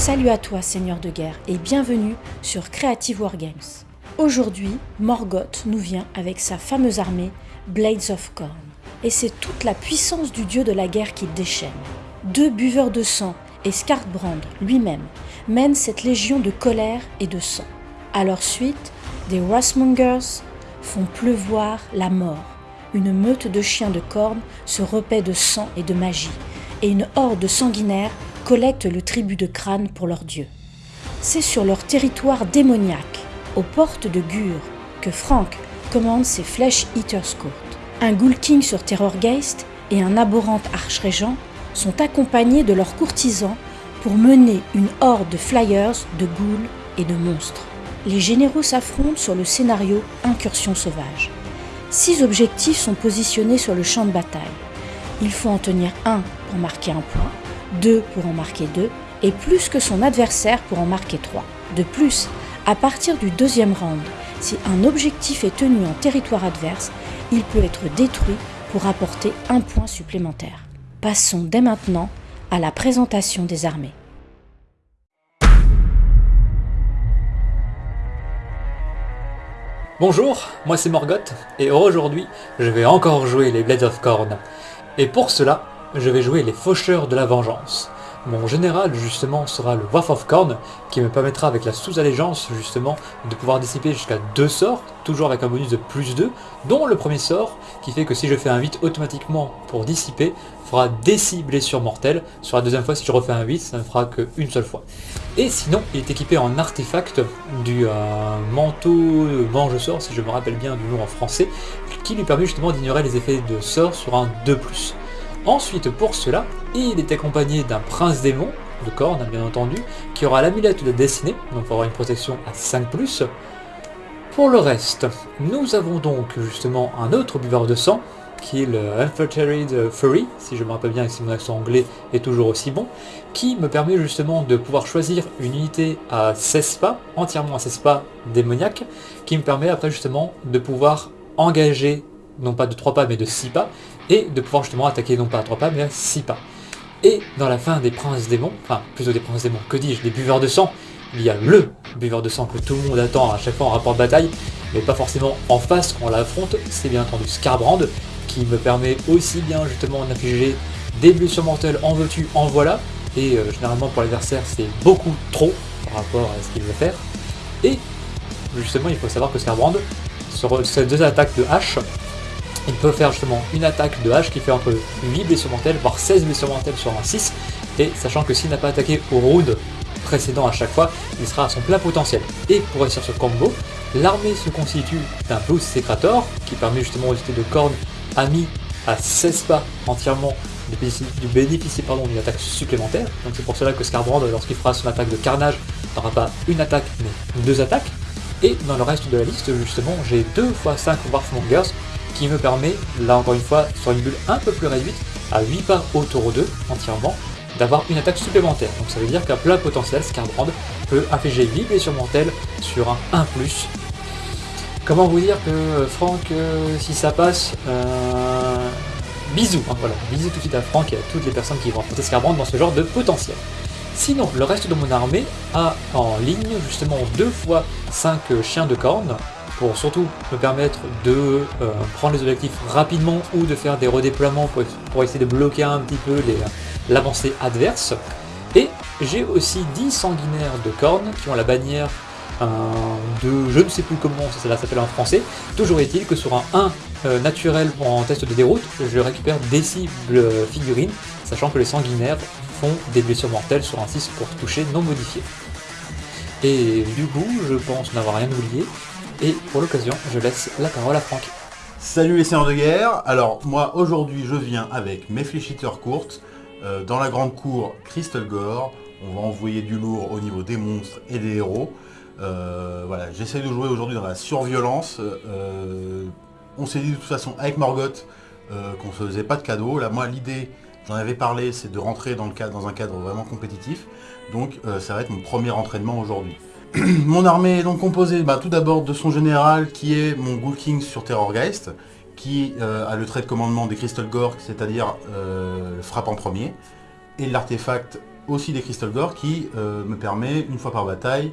Salut à toi Seigneur de guerre et bienvenue sur Creative Wargames. Aujourd'hui, Morgoth nous vient avec sa fameuse armée Blades of Corn. Et c'est toute la puissance du dieu de la guerre qu'il déchaîne. Deux buveurs de sang et Skartbrand lui-même mènent cette légion de colère et de sang. À leur suite, des Wrathmongers font pleuvoir la mort. Une meute de chiens de cornes se repaît de sang et de magie, et une horde sanguinaire collecte le tribut de crâne pour leur dieu. C'est sur leur territoire démoniaque, aux portes de Gur, que Frank commande ses Flèches Eaters Court. Un Ghoul King sur Terrorgeist et un abhorrent archrégent sont accompagnés de leurs courtisans pour mener une horde de flyers, de ghouls et de monstres. Les généraux s'affrontent sur le scénario Incursion sauvage. Six objectifs sont positionnés sur le champ de bataille. Il faut en tenir un pour marquer un point, deux pour en marquer deux, et plus que son adversaire pour en marquer trois. De plus, à partir du deuxième round, si un objectif est tenu en territoire adverse, il peut être détruit pour apporter un point supplémentaire. Passons dès maintenant à la présentation des armées. Bonjour, moi c'est Morgoth, et aujourd'hui je vais encore jouer les Blades of Corn. Et pour cela, je vais jouer les Faucheurs de la Vengeance. Mon général justement sera le Waff of Corn, qui me permettra avec la sous-allégeance justement de pouvoir dissiper jusqu'à deux sorts, toujours avec un bonus de plus 2, dont le premier sort, qui fait que si je fais un 8 automatiquement pour dissiper, fera des 6 blessures mortelles, sur la deuxième fois si je refais un 8, ça ne fera qu'une seule fois. Et sinon, il est équipé en artefact du euh, manteau mange sort, si je me rappelle bien du nom en français, qui lui permet justement d'ignorer les effets de sort sur un 2+. Ensuite, pour cela, il est accompagné d'un prince démon, de corne bien entendu, qui aura l'amulette de destinée, donc il aura une protection à 5+. Pour le reste, nous avons donc justement un autre buveur de sang, qui est le Unfiltered Fury, si je me rappelle bien et si mon accent anglais est toujours aussi bon, qui me permet justement de pouvoir choisir une unité à 16 pas, entièrement à 16 pas démoniaque, qui me permet après justement de pouvoir engager, non pas de 3 pas mais de 6 pas, et de pouvoir justement attaquer non pas à 3 pas mais à 6 pas. Et dans la fin des princes démons, enfin plutôt des princes démons, que dis-je, des buveurs de sang, il y a LE buveur de sang que tout le monde attend à chaque fois en rapport de bataille, mais pas forcément en face quand on l'affronte, c'est bien entendu Scarbrand, qui me permet aussi bien justement d'infliger des blessures mortelles en veux-tu, en voilà, et euh, généralement pour l'adversaire c'est beaucoup trop par rapport à ce qu'il veut faire. Et justement il faut savoir que Scarbrand, sur ces deux attaques de hache, il peut faire justement une attaque de hache qui fait entre 8 blessures mortelles, voire 16 blessures mortelles sur un 6, et sachant que s'il n'a pas attaqué au round précédent à chaque fois, il sera à son plein potentiel. Et pour réussir ce combo, l'armée se constitue d'un Boost Secrator, qui permet justement aux unités de cornes amis à 16 pas entièrement de bénéficier d'une attaque supplémentaire. Donc c'est pour cela que Scarbrand, lorsqu'il fera son attaque de carnage, n'aura pas une attaque, mais deux attaques. Et dans le reste de la liste, justement, j'ai 2 x 5 Warfmongers, qui me permet, là encore une fois, sur une bulle un peu plus réduite, à 8 pas au 2 entièrement, d'avoir une attaque supplémentaire. Donc ça veut dire qu'à plat potentiel, Scarbrand peut infliger 8 blessures mortelles sur un 1+. Comment vous dire que Franck, euh, si ça passe, euh, bisous, hein, voilà, bisous tout de suite à Franck et à toutes les personnes qui vont affronter Scarbrand dans ce genre de potentiel. Sinon, le reste de mon armée a en ligne justement 2 fois 5 chiens de corne, pour surtout me permettre de euh, prendre les objectifs rapidement ou de faire des redéploiements pour, essayer de bloquer un petit peu l'avancée adverse. Et j'ai aussi 10 sanguinaires de cornes qui ont la bannière euh, de je ne sais plus comment ça s'appelle en français. Toujours est-il que sur un 1 euh, naturel en test de déroute, je récupère des cibles figurines, sachant que les sanguinaires font des blessures mortelles sur un 6 pour toucher non modifié. Et du coup, je pense n'avoir rien oublié, et pour l'occasion, je laisse la parole à Franck. Salut les seigneurs de guerre Alors moi aujourd'hui je viens avec mes fléchiteurs courtes euh, dans la grande cour Crystal Gore. On va envoyer du lourd au niveau des monstres et des héros. Euh, voilà, j'essaie de jouer aujourd'hui dans la surviolence. Euh, on s'est dit de toute façon avec Morgoth qu'on ne faisait pas de cadeaux. Là moi l'idée, j'en avais parlé, c'est de rentrer dans, dans un cadre vraiment compétitif. Donc ça va être mon premier entraînement aujourd'hui. mon armée est donc composée bah, tout d'abord de son général qui est mon Ghoul King sur Terrorgeist, qui euh, a le trait de commandement des Crystal Gore, c'est-à-dire euh, frappe en premier, et l'artefact aussi des Crystal Gore qui euh, me permet, une fois par bataille,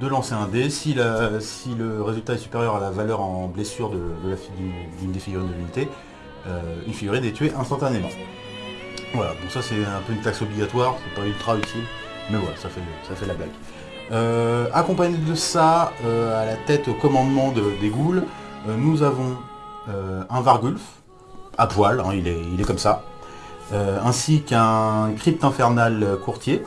de lancer un dé. Si, le résultat est supérieur à la valeur en blessure d'une des figurines de l'unité, euh, une figurine est tuée instantanément. Voilà, donc ça c'est un peu une taxe obligatoire, c'est pas ultra utile, mais voilà, ça fait, ça fait la blague. Euh, accompagné de ça, euh, à la tête au commandement de- des ghouls, euh, nous avons un Vargulf, à poil, hein, il, est, comme ça, ainsi qu'un crypte infernal courtier,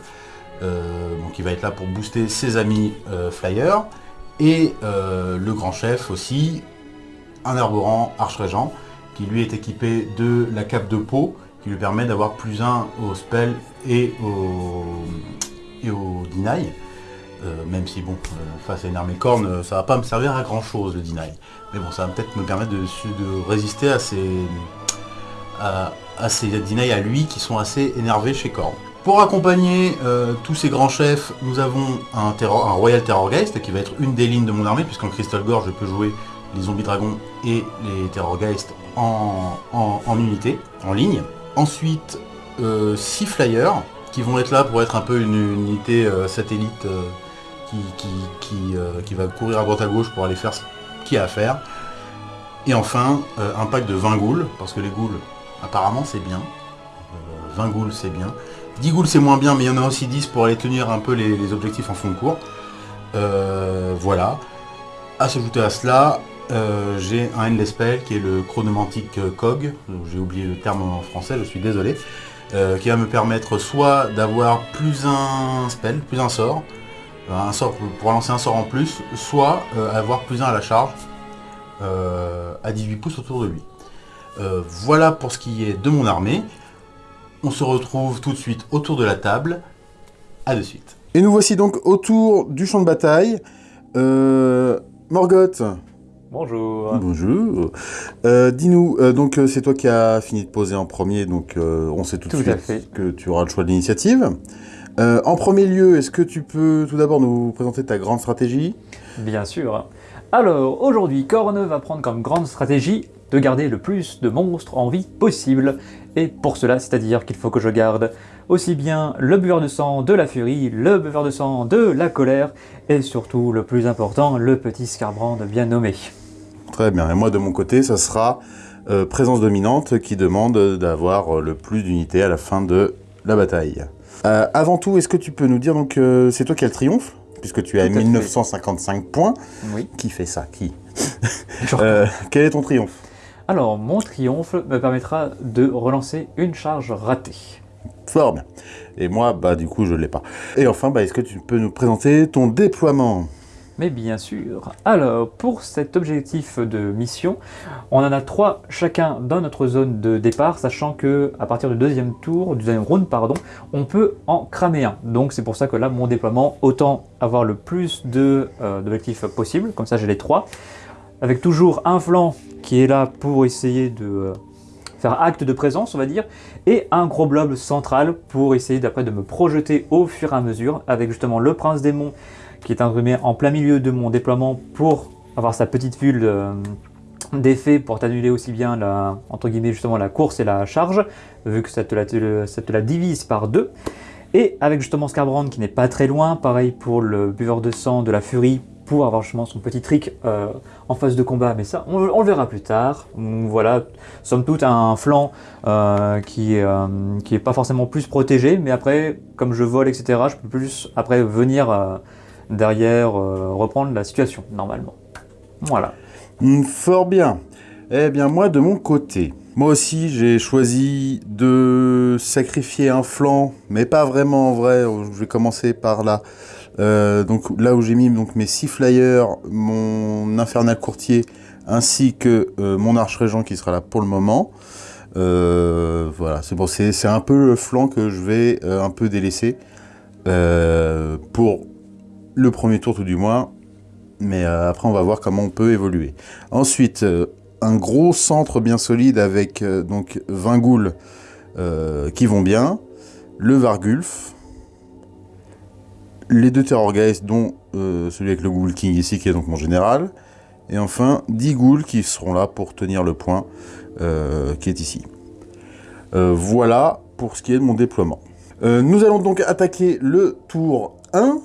donc il va être là pour booster ses amis flyers, et le grand chef aussi, un arborant arche-régent, qui lui est équipé de la cape de peau, qui lui permet d'avoir plus un au spell et au, et au deny. Euh, même si bon, euh, face à une armée corne, euh, ça va pas me servir à grand chose le deny. Mais bon, ça va peut-être me permettre de, résister à ces, à, à ces deny à lui qui sont assez énervés chez Korn. Pour accompagner tous ces grands chefs, nous avons un, terror- un Royal Terrorgeist qui va être une des lignes de mon armée, puisqu'en Crystal Gore je peux jouer les zombies dragons et les Terrorgeist en, en, unité, en ligne. Ensuite, 6 flyers qui vont être là pour être un peu une, unité satellite qui, qui, euh, qui va courir à droite à gauche pour aller faire ce qu'il y a à faire. Et enfin, euh, un pack de 20 ghouls, parce que les ghouls, apparemment, c'est bien. Euh, 20 ghouls, c'est bien. 10 ghouls, c'est moins bien, mais il y en a aussi 10 pour aller tenir un peu les, objectifs en fond de cours. Euh, voilà. À s'ajouter à cela, euh, j'ai un Endless Spell qui est le chronomantique euh, COG, j'ai oublié le terme en français, je suis désolé, euh, qui va me permettre soit d'avoir plus un spell, plus un sort, euh, un sort pour, pour lancer un sort en plus, soit euh, avoir plus un à la charge euh, à 18 pouces autour de lui. Euh, voilà pour ce qui est de mon armée. On se retrouve tout de suite autour de la table. À de suite. Et nous voici donc autour du champ de bataille. Euh, Morgoth, Bonjour. bonjour. Euh, Dis-nous, euh, donc euh, c'est toi qui as fini de poser en premier, donc euh, on sait tout de Tout suite fait. que tu auras le choix de l'initiative. Euh, en premier lieu, est-ce que tu peux tout d'abord nous présenter ta grande stratégie Bien sûr. Alors, aujourd'hui, Korn va prendre comme grande stratégie de garder le plus de monstres en vie possible. Et pour cela, c'est-à-dire qu'il faut que je garde aussi bien le buveur de sang de la furie, le buveur de sang de la colère, et surtout, le plus important, le petit Scarbrand bien nommé. Très bien. Et moi, de mon côté, ça sera euh, présence dominante qui demande d'avoir euh, le plus d'unités à la fin de la bataille. Euh, avant tout, est-ce que tu peux nous dire donc euh, c'est toi qui as le triomphe puisque tu as Tout à fait. 1955 points. Oui. Qui fait ça? Qui? Euh, Quel est ton triomphe? Alors, mon triomphe me permettra de relancer une charge ratée. Fort bien. Et moi, bah du coup, je l'ai pas. Et enfin, bah, est-ce que tu peux nous présenter ton déploiement? Mais bien sûr. Alors, pour cet objectif de mission, on en a trois chacun dans notre zone de départ, sachant que à partir du deuxième tour, du deuxième round, pardon, on peut en cramer un. Donc c'est pour ça que là, mon déploiement, autant avoir le plus euh, d'objectifs possible, comme ça j'ai les trois, avec toujours un flanc qui est là pour essayer de euh, faire acte de présence, on va dire, et un gros blob central pour essayer d'après de me projeter au fur et à mesure, avec justement le prince démon qui est imprimé en plein milieu de mon déploiement pour avoir sa petite bulle euh, d'effet pour t'annuler aussi bien la, entre guillemets justement la course et la charge, vu que ça te la, ça te la divise par deux. Et avec justement Scarbrand qui n'est pas très loin, pareil pour le buveur de sang de la furie, pour avoir justement son petit trick euh, en phase de combat, mais ça on, le verra plus tard. Voilà, somme toute un flanc euh, qui, euh, qui est pas forcément plus protégé, mais après, comme je vole, etc., je peux plus après venir derrière euh, reprendre la situation normalement. Voilà. Hmm, Fort bien. Eh bien, moi, de mon côté, moi aussi, j'ai choisi de sacrifier un flanc, mais pas vraiment en vrai. Je vais commencer par là. Euh, donc là où j'ai mis donc, mes six flyers, mon infernal courtier, ainsi que euh, mon arche régent qui sera là pour le moment. Voilà, c'est bon, c'est un peu le flanc que je vais un peu délaisser pour le premier tour tout du moins. Mais euh, après, on va voir comment on peut évoluer. Ensuite, euh, un gros centre bien solide avec euh, donc 20 ghouls euh, qui vont bien, le Vargulf, les deux Terrorgeist, dont celui avec le Ghoul King ici, qui est donc mon général, et enfin 10 ghouls qui seront là pour tenir le point qui est ici. Voilà pour ce qui est de mon déploiement. Nous allons donc attaquer le tour 1.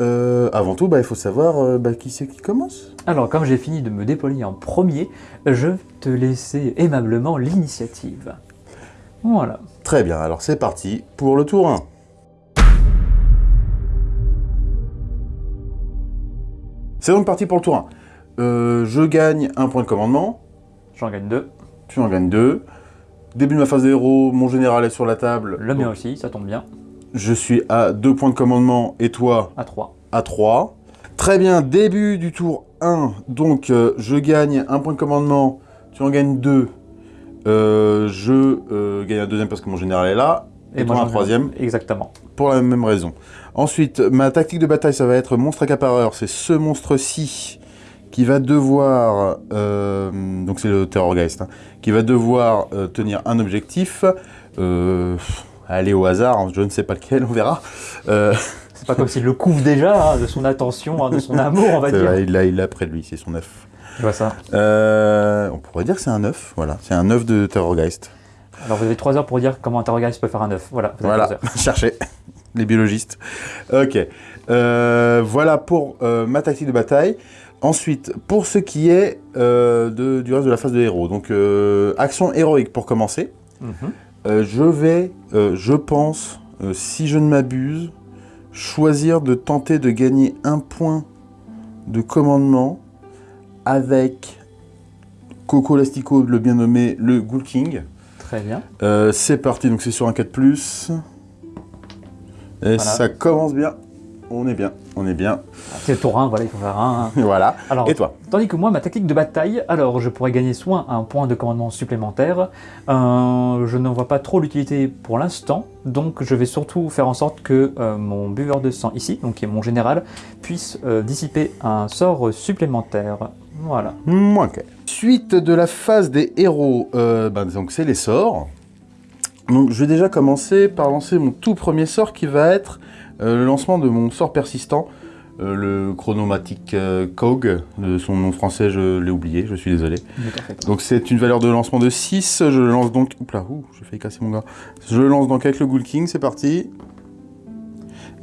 Euh, avant tout, bah, il faut savoir euh, bah, qui c'est qui commence. Alors, comme j'ai fini de me déployer en premier, je vais te laisser aimablement l'initiative. Voilà. Très bien, alors c'est parti pour le tour 1. C'est donc parti pour le tour 1. Euh, je gagne un point de commandement, J'en gagne deux. tu en gagnes deux. Début de ma phase de héros, mon général est sur la table. Le mien Donc, aussi, ça tombe bien. Je suis à deux points de commandement et toi À 3. à 3. Très bien, début du tour 1. Donc, euh, je gagne un point de commandement, tu en gagnes deux. Euh, je euh, gagne un deuxième parce que mon général est là. Et, moi, un troisième Exactement. pour la même raison. Ensuite, ma tactique de bataille, ça va être monstre accapareur. C'est ce monstre-ci qui va devoir... donc c'est le Terrorgeist. hein, qui va devoir tenir un objectif. Euh, allez au hasard, hein, je ne sais pas lequel, on verra. Euh, C'est pas comme s'il le couvre déjà hein, de son attention, hein, de son amour, on va dire. vrai, il l'a il près de lui, c'est son œuf. Je vois ça. Euh, on pourrait dire que c'est un œuf, voilà. C'est un œuf de Terrorgeist. Alors vous avez 3 heures pour dire comment un terroriste peut faire un œuf. Voilà, vous avez Voilà, trois heures. cherchez les biologistes. Ok, Euh, voilà pour euh, ma tactique de bataille. Ensuite, pour ce qui est de- du reste de la phase de héros, donc action héroïque pour commencer. Mhm. Euh, je vais, euh, je pense, euh, si je ne m'abuse, choisir de tenter de gagner un point de commandement avec Coco Lastico, le bien nommé le Ghoul King. Très bien. C'est parti, donc c'est sur un 4+. Et ça commence bien. On est bien, on est bien. C'est le tour 1, voilà, il faut faire un. voilà. Alors, Et toi Tandis que moi, ma tactique de bataille, alors je pourrais gagner soit un point de commandement supplémentaire, euh, je n'en vois pas trop l'utilité pour l'instant, donc je vais surtout faire en sorte que euh, mon buveur de sang ici, donc qui est mon général, puisse euh, dissiper un sort supplémentaire. Voilà. Ok. Suite de la phase des héros, euh, ben, donc c'est les sorts. Donc je vais déjà commencer par lancer mon tout premier sort qui va être le lancement de mon sort persistant, euh, le chronomatique euh, Cog. De son nom français, je l'ai oublié, je suis désolé. Donc c'est une valeur de lancement de 6, je le lance donc... Oups là, ouh, j'ai failli casser mon gars. Je le lance donc avec le Ghoul King, c'est parti.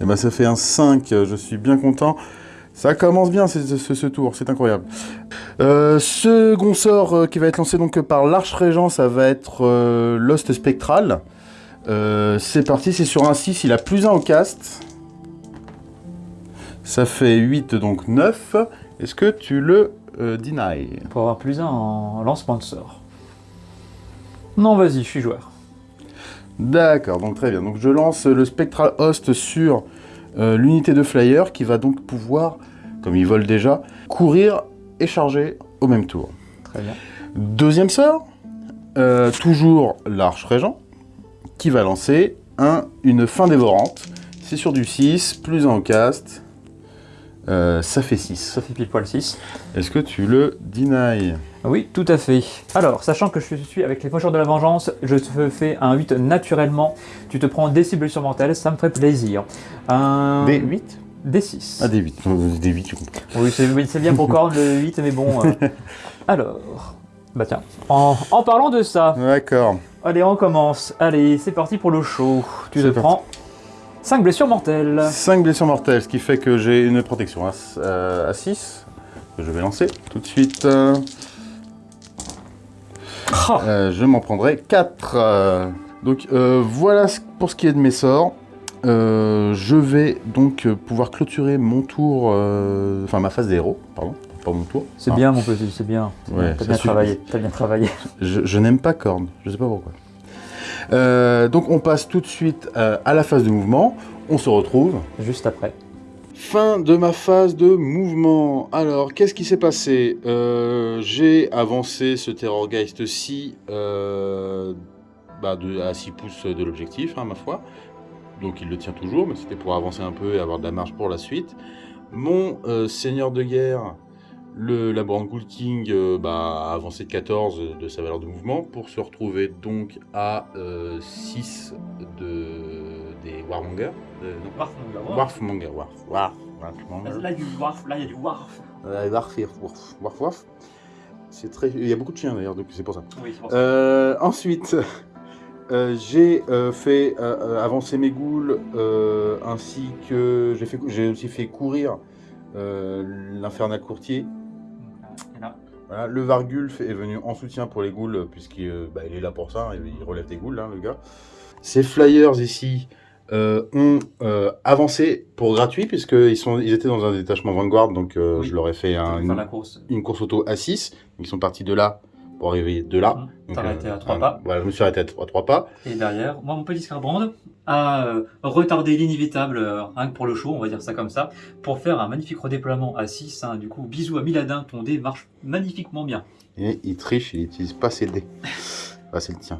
Et ben ça fait un 5, je suis bien content. Ça commence bien ce, ce- ce tour, c'est incroyable. Euh, second sort euh, qui va être lancé donc par l'Arche-Régent, ça va être euh, Lost Spectral. Euh, c'est parti, c'est sur un 6, il a plus 1 au cast. Ça fait 8, donc 9. Est-ce que tu le euh, deny? Pour avoir plus un en lancement de sort. Non, vas-y, je suis joueur. D'accord, donc très bien. Donc je lance le Spectral Host sur euh, l'unité de Flyer qui va donc pouvoir, comme il vole déjà, courir et charger au même tour. Très bien. Deuxième sort, euh, toujours l'Arche Régent, qui va lancer un, une fin dévorante. C'est sur du 6, plus 1 au cast. Euh, ça fait 6. Ça fait pile poil 6. Est-ce que tu le deny? Oui, tout à fait. Alors, sachant que je suis avec les faucheurs de la vengeance, je te fais un 8 naturellement. Tu te prends des cibles surmortelles, ça me ferait plaisir. Un... Des 8 Des 6. Ah, des 8. Des 8, tu comprends. Oui, c'est bien pour Korn le 8, mais bon. euh. Alors, bah tiens, en, en parlant de ça, D'accord. Allez, on commence. Allez, c'est parti pour le show. Tu te prends 5 blessures mortelles. 5 blessures mortelles, ce qui fait que j'ai une protection à, euh, à 6. Que je vais lancer tout de suite. Euh, Ah, euh, je m'en prendrai 4. donc euh, voilà pour ce qui est de mes sorts. Euh, je vais donc euh, pouvoir clôturer mon tour, euh, enfin ma phase des héros, pardon, pas mon tour. c'est Ah, bien, mon petit, c'est bien. Ouais. T'as bien travaillé. T'as bien travaillé. Je, je n'aime pas Korn, je sais pas pourquoi. Euh, donc on passe tout de suite euh, à la phase de mouvement. On se retrouve. Juste après. Fin de ma phase de mouvement. Alors, qu'est-ce qui s'est passé? Euh, J'ai avancé ce Terrorgeist-ci bah, à 6 pouces de l'objectif, hein, ma foi. Donc il le tient toujours, mais c'était pour avancer un peu et avoir de la marge pour la suite. Mon seigneur de guerre, le Labrand Ghoul King, euh, bah, a avancé de 14 de sa valeur de mouvement pour se retrouver donc à 6 de, des Warmongers. Euh, non, Warfmonger, Warf, Warf, Warfmonger. Là, il y a du warf, là, il y a du warf. Euh, Warf, Warf, Warf, Warf. C'est très... Il y a beaucoup de chiens d'ailleurs, donc c'est pour ça. Oui, pour ça. Euh, ensuite, Euh, j'ai euh, fait euh, euh, avancer mes ghouls, euh, ainsi que j'ai aussi fait courir euh, l'infernal courtier. Voilà, le Vargulf est venu en soutien pour les ghouls, puisqu'il euh, bah, est là pour ça, il il relève des ghouls, hein, le gars. Ces flyers ici euh, ont euh, avancé pour gratuit, puisqu'ils ils étaient dans un détachement Vanguard, donc euh, Oui. je leur ai fait un- une, course. une course auto à 6. Donc ils sont partis de là pour arriver de là. Arrêté euh, à trois un- pas. Voilà, je me suis arrêté à trois, pas. Et derrière, moi, mon petit Scarbrand a euh, retardé l'inévitable, euh, rien que pour le show, on va dire ça comme ça, pour faire un magnifique redéploiement à 6. Du coup, bisous à Miladin, ton dé marche magnifiquement bien. Et il triche, il n'utilise pas ses dés. Ah, c'est le tien.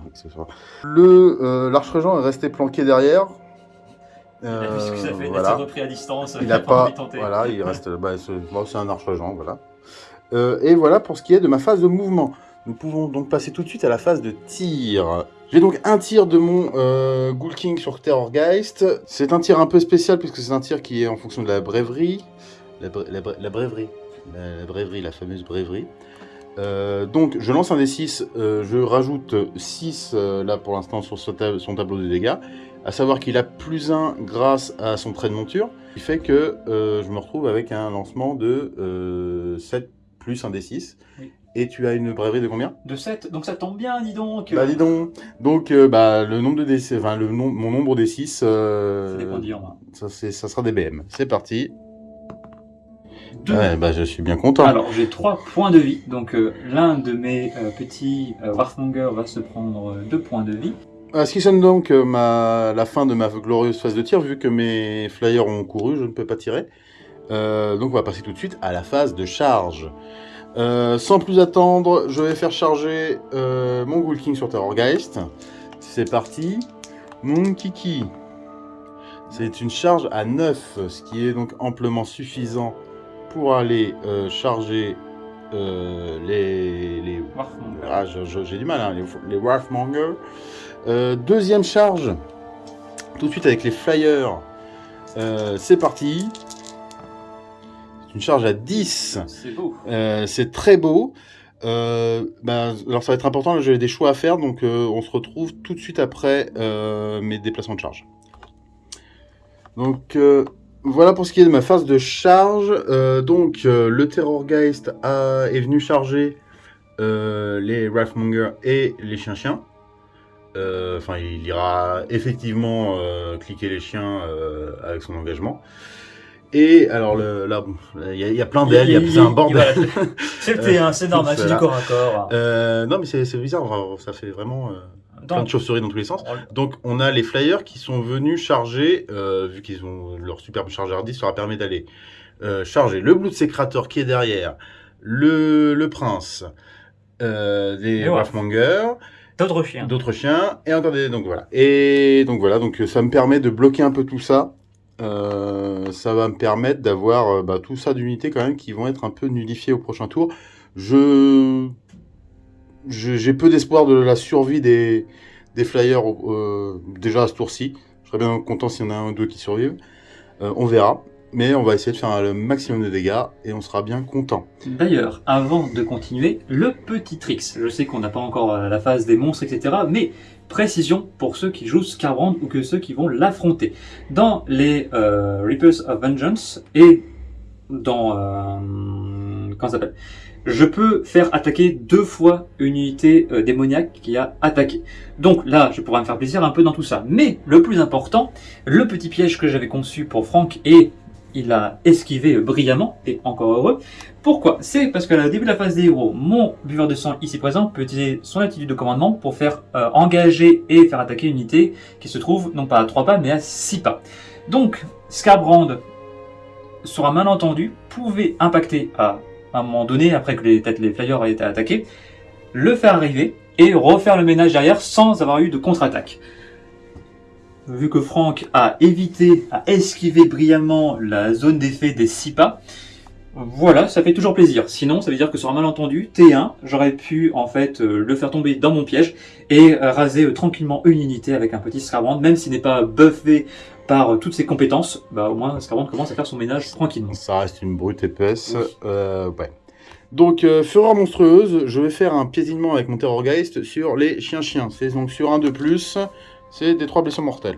Le euh, l'arche-régent est resté planqué derrière. Il a vu ce que ça fait, voilà. repris à distance, Il n'a pas pas. Voilà, il reste. Bah, c'est un arche-régent, voilà. Euh, et voilà pour ce qui est de ma phase de mouvement. Nous pouvons donc passer tout de suite à la phase de tir. J'ai donc un tir de mon euh, Ghoul King sur Terrorgeist. C'est un tir un peu spécial puisque c'est un tir qui est en fonction de la brèverie. La, la la brèverie. La, brèverie, la fameuse brèverie. Euh, donc je lance un D6, euh, je rajoute 6 euh, là pour l'instant sur son, tab- son tableau de dégâts. À savoir qu'il a plus 1 grâce à son trait de monture. Qui fait que je me retrouve avec un lancement de euh, 7 plus un D6. Oui. Et tu as une brèverie de combien? De 7, donc ça tombe bien, dis donc. Bah dis donc Donc euh, bah, le nombre de D6, enfin le nom, mon nombre de 6, C'est des points de main. ça, c'est- ça sera des BM. C'est parti. Deux. Ouais, bah je suis bien content. Alors, j'ai 3 points de vie. Donc, euh, l'un de mes euh, petits euh, Warfmonger va se prendre 2 points de vie. Euh, ce qui sonne donc euh, ma... la fin de ma glorieuse phase de tir, vu que mes flyers ont couru, je ne peux pas tirer. Euh, donc on va passer tout de suite à la phase de charge. Euh, sans plus attendre, je vais faire charger euh, mon Ghoul King sur Terrorgeist. C'est parti. Mon Kiki. C'est une charge à 9, ce qui est donc amplement suffisant pour aller euh, charger les, les ah, j'ai du mal, hein, les, les deuxième charge, tout de suite avec les Flyers. C'est parti. Une charge à 10. C'est beau. Euh, c'est très beau. Euh, bah, alors ça va être important, j'ai des choix à faire, donc euh, on se retrouve tout de suite après mes déplacements de charge. Donc voilà pour ce qui est de ma phase de charge. Donc le Terrorgeist a, est venu charger les Wrathmonger et les chiens-chiens. Enfin, il ira effectivement cliquer les chiens avec son engagement. Et alors le- là, il y, a- il y a plein d'ailes, il y a un bordel. voilà. C'est le T1, c'est normal, c'est du corps à corps. Euh, non, mais c'est bizarre, ça fait vraiment euh, plein de chauves-souris dans tous les sens. on- Donc, on a les flyers qui sont venus charger, euh, vu qu'ils ont leur superbe chargeur 10, ça leur permet d'aller euh, charger le Blood Secrator qui est derrière, le, le prince, euh, voilà. Wrathmonger, D'autres chiens. d'autres chiens, et encore des. Donc voilà. Et donc voilà, donc ça me permet de bloquer un peu tout ça. Euh, ça va me permettre d'avoir euh, bah, tout ça d'unités quand même qui vont être un peu nullifiées au prochain tour. Je j'ai peu d'espoir de la survie des, flyers euh, déjà à ce tour-ci. Je serais bien content s'il y en a un ou deux qui survivent. On verra. Mais on va essayer de faire le maximum de dégâts et on sera bien content. D'ailleurs, avant de continuer, le petit tricks. Je sais qu'on n'a pas encore la phase des monstres, etc. Mais précision pour ceux qui jouent Scarbrand ou que ceux qui vont l'affronter. Dans les euh, Reapers of Vengeance et dans... Euh, s'appelle? Je peux faire attaquer deux fois une unité euh, démoniaque qui a attaqué. Donc là, je pourrais me faire plaisir un peu dans tout ça. Mais le plus important, le petit piège que j'avais conçu pour Franck et il a esquivé brillamment, et encore heureux. Pourquoi? C'est parce qu'à début de la phase des héros, mon buveur de sang ici présent peut utiliser son attitude de commandement pour faire euh, engager et faire attaquer une unité qui se trouve non pas à 3 pas mais à 6 pas. Donc, Scarbrand, sur un malentendu, pouvait impacter à un moment donné, après que les, peut-être les flyers aient été attaqués, le faire arriver et refaire le ménage derrière sans avoir eu de contre-attaque. Vu que Franck a évité, a esquivé brillamment la zone d'effet des 6 pas, voilà, ça fait toujours plaisir. Sinon, ça veut dire que sur un malentendu, T1, j'aurais pu en fait euh, le faire tomber dans mon piège et euh, raser euh, tranquillement une unité avec un petit Scarbrand, même s'il n'est pas buffé par euh, toutes ses compétences, bah au moins Scarbrand commence à faire son ménage tranquillement. Ça reste une brute épaisse. Oui. euh, ouais. Donc, euh, fureur monstrueuse, je vais faire un piétinement avec mon Terrorgeist sur les chiens-chiens. C'est donc sur un de plus, c'est des 3 blessures mortelles.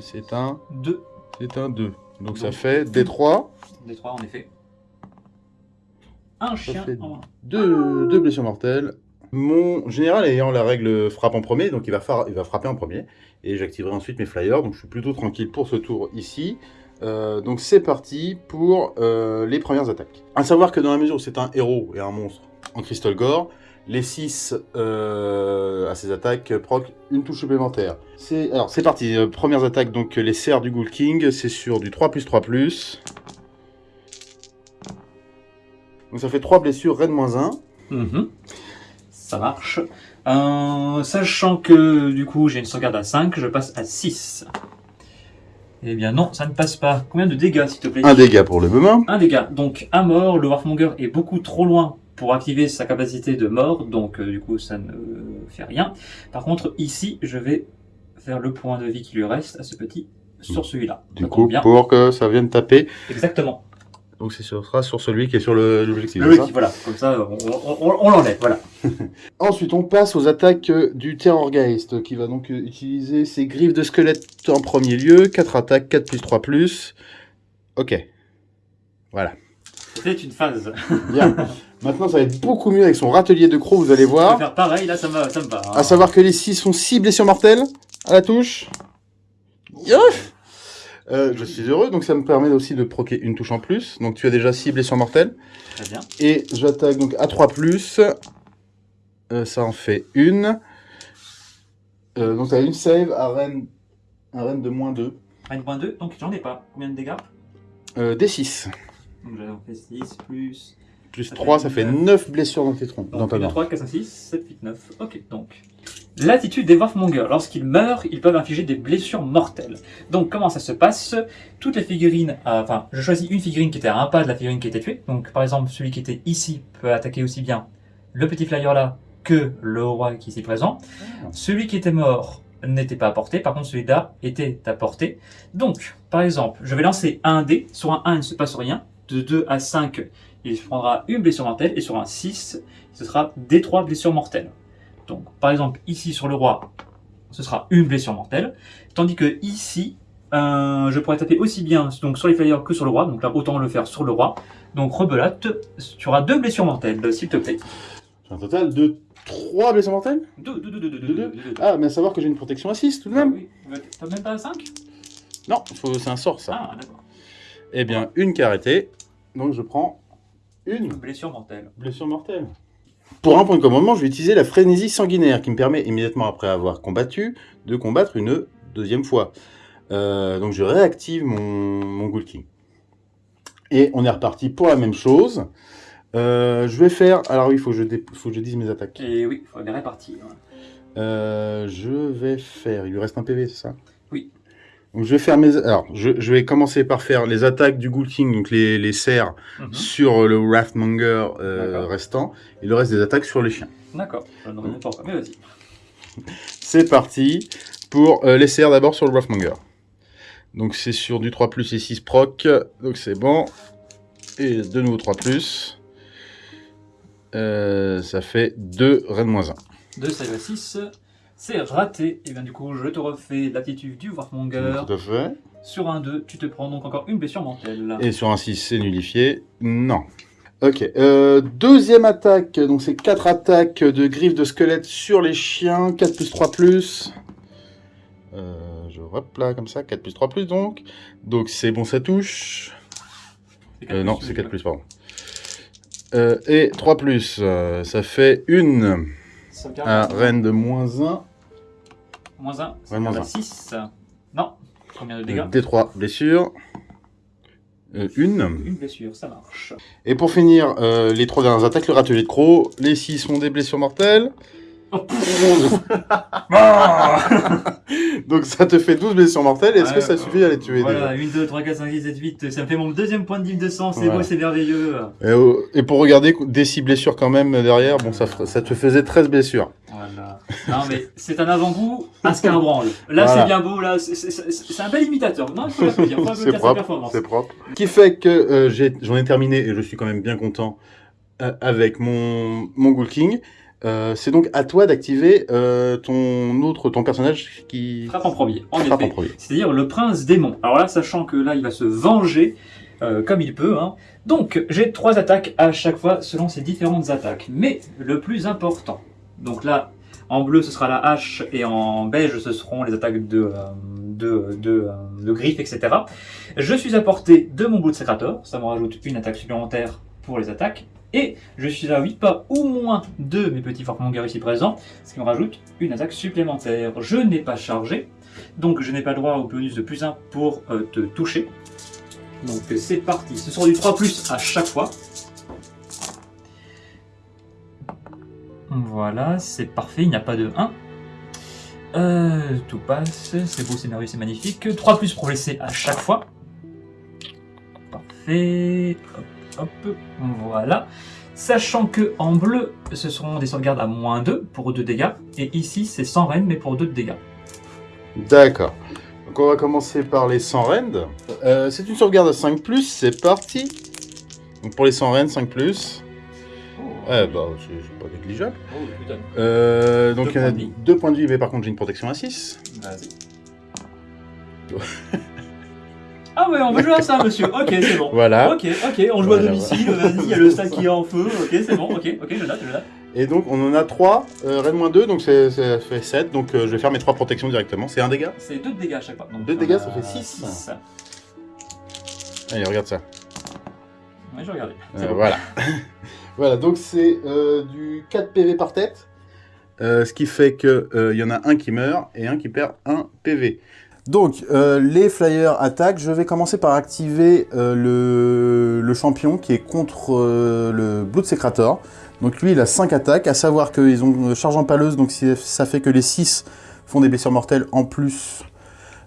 C'est un, 2 c'est un 2. Donc ça fait des 3, des 3 en effet. Un chien fait en moins. deux, deux blessures mortelles. Mon général ayant la règle frappe en premier, donc il va, faire- il va frapper en premier. Et j'activerai ensuite mes flyers, donc je suis plutôt tranquille pour ce tour ici. Euh, donc c'est parti pour euh, les premières attaques. À savoir que dans la mesure où c'est un héros et un monstre en Crystal Gore, les 6 à ces attaques proc une touche supplémentaire. C'est Alors c'est parti, euh, premières attaques, donc les serres du Ghoul King, c'est sur du 3 plus 3 plus. Donc ça fait 3 blessures, raid moins 1. Mhm. Ça marche. Euh, sachant que du coup j'ai une sauvegarde à 5, je passe à 6. Eh bien non, ça ne passe pas. Combien de dégâts s'il te plaît? Un dégât pour le moment. Un dégât. Donc un mort, le Warfmonger est beaucoup trop loin pour activer sa capacité de mort, donc euh, du coup ça ne fait rien. Par contre ici je vais faire le point de vie qui lui reste à ce petit sur celui-là. Du Ça coup, bien. pour que ça vienne taper. Exactement. Donc c'est sur- sera sur celui qui est sur le- l'objectif. C'est wiki, voilà. Comme ça on, on- on- l'enlève. Voilà. Ensuite, on passe aux attaques euh, du Terrorgeist, qui va donc euh, utiliser ses griffes de squelette en premier lieu. 4 attaques, 4 plus 3 plus. Ok. Voilà. C'était une phase. Bien. Maintenant, ça va être beaucoup mieux avec son râtelier de croc, vous allez Je vais voir. faire pareil, là ça me, ça me va. hein. À savoir que les 6 sont 6 blessures mortelles à la touche. Youf Euh, je suis heureux, donc ça me permet aussi de proquer une touche en plus. Donc tu as déjà 6 blessures mortelles. Très bien. Et j'attaque donc à 3 plus. Euh, ça en fait une. Euh, donc t'as une save à reine, un reine de moins 2. 1.2, donc j'en ai pas. Combien de dégâts? Euh, D6. Donc j'en fais 6 plus. Plus Ça 3, fait ça fait neuf. 9 blessures dans tes troncs. Dans ta 1, main. 3, 4, 5, 6, 7, 8, 9. Ok, donc. L'attitude des Warfmongers. Lorsqu'ils meurent, ils peuvent infliger des blessures mortelles. Donc comment ça se passe? Toutes les figurines, euh, enfin, je choisis une figurine qui était à un pas de la figurine qui était tuée. Donc par exemple, celui qui était ici peut attaquer aussi bien le petit flyer là que le roi qui est ici présent. Celui qui était mort n'était pas à portée, par contre celui-là était à portée. Donc, par exemple, je vais lancer un dé, sur un 1 il ne se passe rien, de 2 à 5 il prendra une blessure mortelle, et sur un 6 ce sera des 3 blessures mortelles. Donc, par exemple, ici sur le roi, ce sera une blessure mortelle, tandis que ici, euh, je pourrais taper aussi bien donc sur les flyers que sur le roi, donc là autant le faire sur le roi. Donc rebelote, tu auras deux blessures mortelles, s'il te plaît. J'ai un total de 3 blessures mortelles Deux, deux, deux, deux, deux, Deux, deux, deux. deux, deux. Ah, mais à savoir que j'ai une protection à 6 tout de même. oui. T'as même pas 5 Non, c'est un sort ça. Ah, d'accord. Eh bien, une qui a arrêté. Donc je prends une Blessure mortelle. blessure mortelle. Pour un point de commandement, je vais utiliser la frénésie sanguinaire qui me permet immédiatement après avoir combattu de combattre une deuxième fois. Euh, donc je réactive mon, mon Ghoul King. Et on est reparti pour la même chose. Euh, je vais faire... Alors oui, il faut, que je dé- faut que je dise mes attaques. Et oui, il faut les répartir. Euh, je vais faire... Il lui reste un PV, c'est ça? Donc je vais faire mes... Alors, je, je vais commencer par faire les attaques du Ghoul King, donc les, les serres Mhm. sur le Wrathmonger euh, restant, et le reste des attaques sur les chiens. D'accord, je ne reviens pas encore, mais vas-y. C'est parti pour euh, les serres d'abord sur le Wrathmonger. Donc c'est sur du 3 plus et 6 proc, donc c'est bon. Et de nouveau 3 plus. Euh, ça fait 2 Rennes moins 1. 2 save à 6, c'est raté. Et bien du coup, je te refais l'attitude du Warmonger. Tout à fait. Sur un 2, tu te prends donc encore une blessure mortelle. Et sur un 6, c'est nullifié. Non. Ok. Euh, deuxième attaque. Donc c'est 4 attaques de griffes de squelette sur les chiens. 4 plus 3 plus. Euh, je hop là comme ça. 4 plus 3 plus donc. Donc c'est bon, ça touche. C'est Euh, non, c'est oui. 4 plus, pardon. Euh, et 3 plus, euh, ça fait une Sauvegarde. à reine de moins 1. Moins 1, Ouais, moins un. 6. Non, combien de dégâts D3 blessures. Euh, une. Une blessure, ça marche. Et pour finir, euh, les trois dernières attaques, le râtelier de croc. Les 6 sont des blessures mortelles. Ah Donc ça te fait 12 blessures mortelles. Est-ce que Ouais, ça suffit à les tuer Voilà, 1, 2, 3, 4, 5, 6, 7, 8. Ça me fait mon deuxième point de div de sang. C'est Voilà. beau, c'est merveilleux. et, oh, et pour regarder des 6 blessures quand même derrière, bon ça, ça te faisait 13 blessures. Voilà. Non, mais c'est un avant-goût à Scarbranle. Là, Voilà. c'est bien beau. Là, c'est- un bel imitateur. Non, il faut l'applaudir. Faut C'est applaudir sa propre, performance. c'est propre. Ce qui fait que euh, j'en ai, terminé et je suis quand même bien content euh, avec mon, mon Ghoul King. Euh, c'est donc à toi d'activer euh, ton autre, ton personnage qui Frappe en premier. En frappe effet. C'est-à-dire le prince démon. Alors là, sachant que là, il va se venger euh, comme il peut. hein. Donc, j'ai trois attaques à chaque fois selon ses différentes attaques. Mais le plus important, donc là, en bleu, ce sera la hache et en beige, ce seront les attaques de, de, de, de griffes, etc. Je suis à portée de mon bout de Secrator. Ça me rajoute une attaque supplémentaire pour les attaques. Et je suis à 8 pas ou moins de mes petits Forkmonger ici présents, ce qui me rajoute une attaque supplémentaire. Je n'ai pas chargé, donc je n'ai pas droit au bonus de plus 1 pour euh, te toucher. Donc euh, c'est parti, ce sera du 3 plus à chaque fois. Voilà, c'est parfait, il n'y a pas de 1. Euh, tout passe, c'est beau, c'est merveilleux, c'est magnifique. 3 plus pour blesser à chaque fois. Parfait. Hop, hop, voilà. Sachant que en bleu, ce seront des sauvegardes à moins 2 pour 2 dégâts. Et ici, c'est sans reine, mais pour 2 de dégâts. D'accord. Donc on va commencer par les 100 rend. Euh, c'est une sauvegarde à 5 c'est parti. Donc pour les 100 rend, 5 Ouais, bah c'est c'est pas négligeable. Oh, putain. Euh, donc Deux il y en a points de vie. 2 points de vie, mais par contre j'ai une protection à 6. Vas-y. ah ouais, on va jouer à ça, monsieur. Ok, c'est bon. Voilà. Ok, ok, on joue Voilà, à domicile. Vas-y, il y a le sac qui est en feu. Ok, c'est bon. Ok, ok, je note, je note. Et donc on en a 3, euh, Red moins 2, donc ça fait 7. Donc euh, je vais faire mes 3 protections directement. C'est un dégât? C'est 2 de dégâts à chaque fois. Donc, Deux on dégâts, a ça fait six. six. Allez, regarde ça. Ouais, je regardais. Euh, bon. Voilà. voilà, donc c'est euh, du 4 PV par tête. Euh, ce qui fait qu'il y en a un qui meurt et un qui perd 1 PV. Donc, euh, les flyers attaquent. Je vais commencer par activer euh, le, le champion qui est contre euh, le Blood Secrator. Donc lui, il a 5 attaques, à savoir qu'ils ont charge en paleuse, donc ça fait que les 6 font des blessures mortelles en plus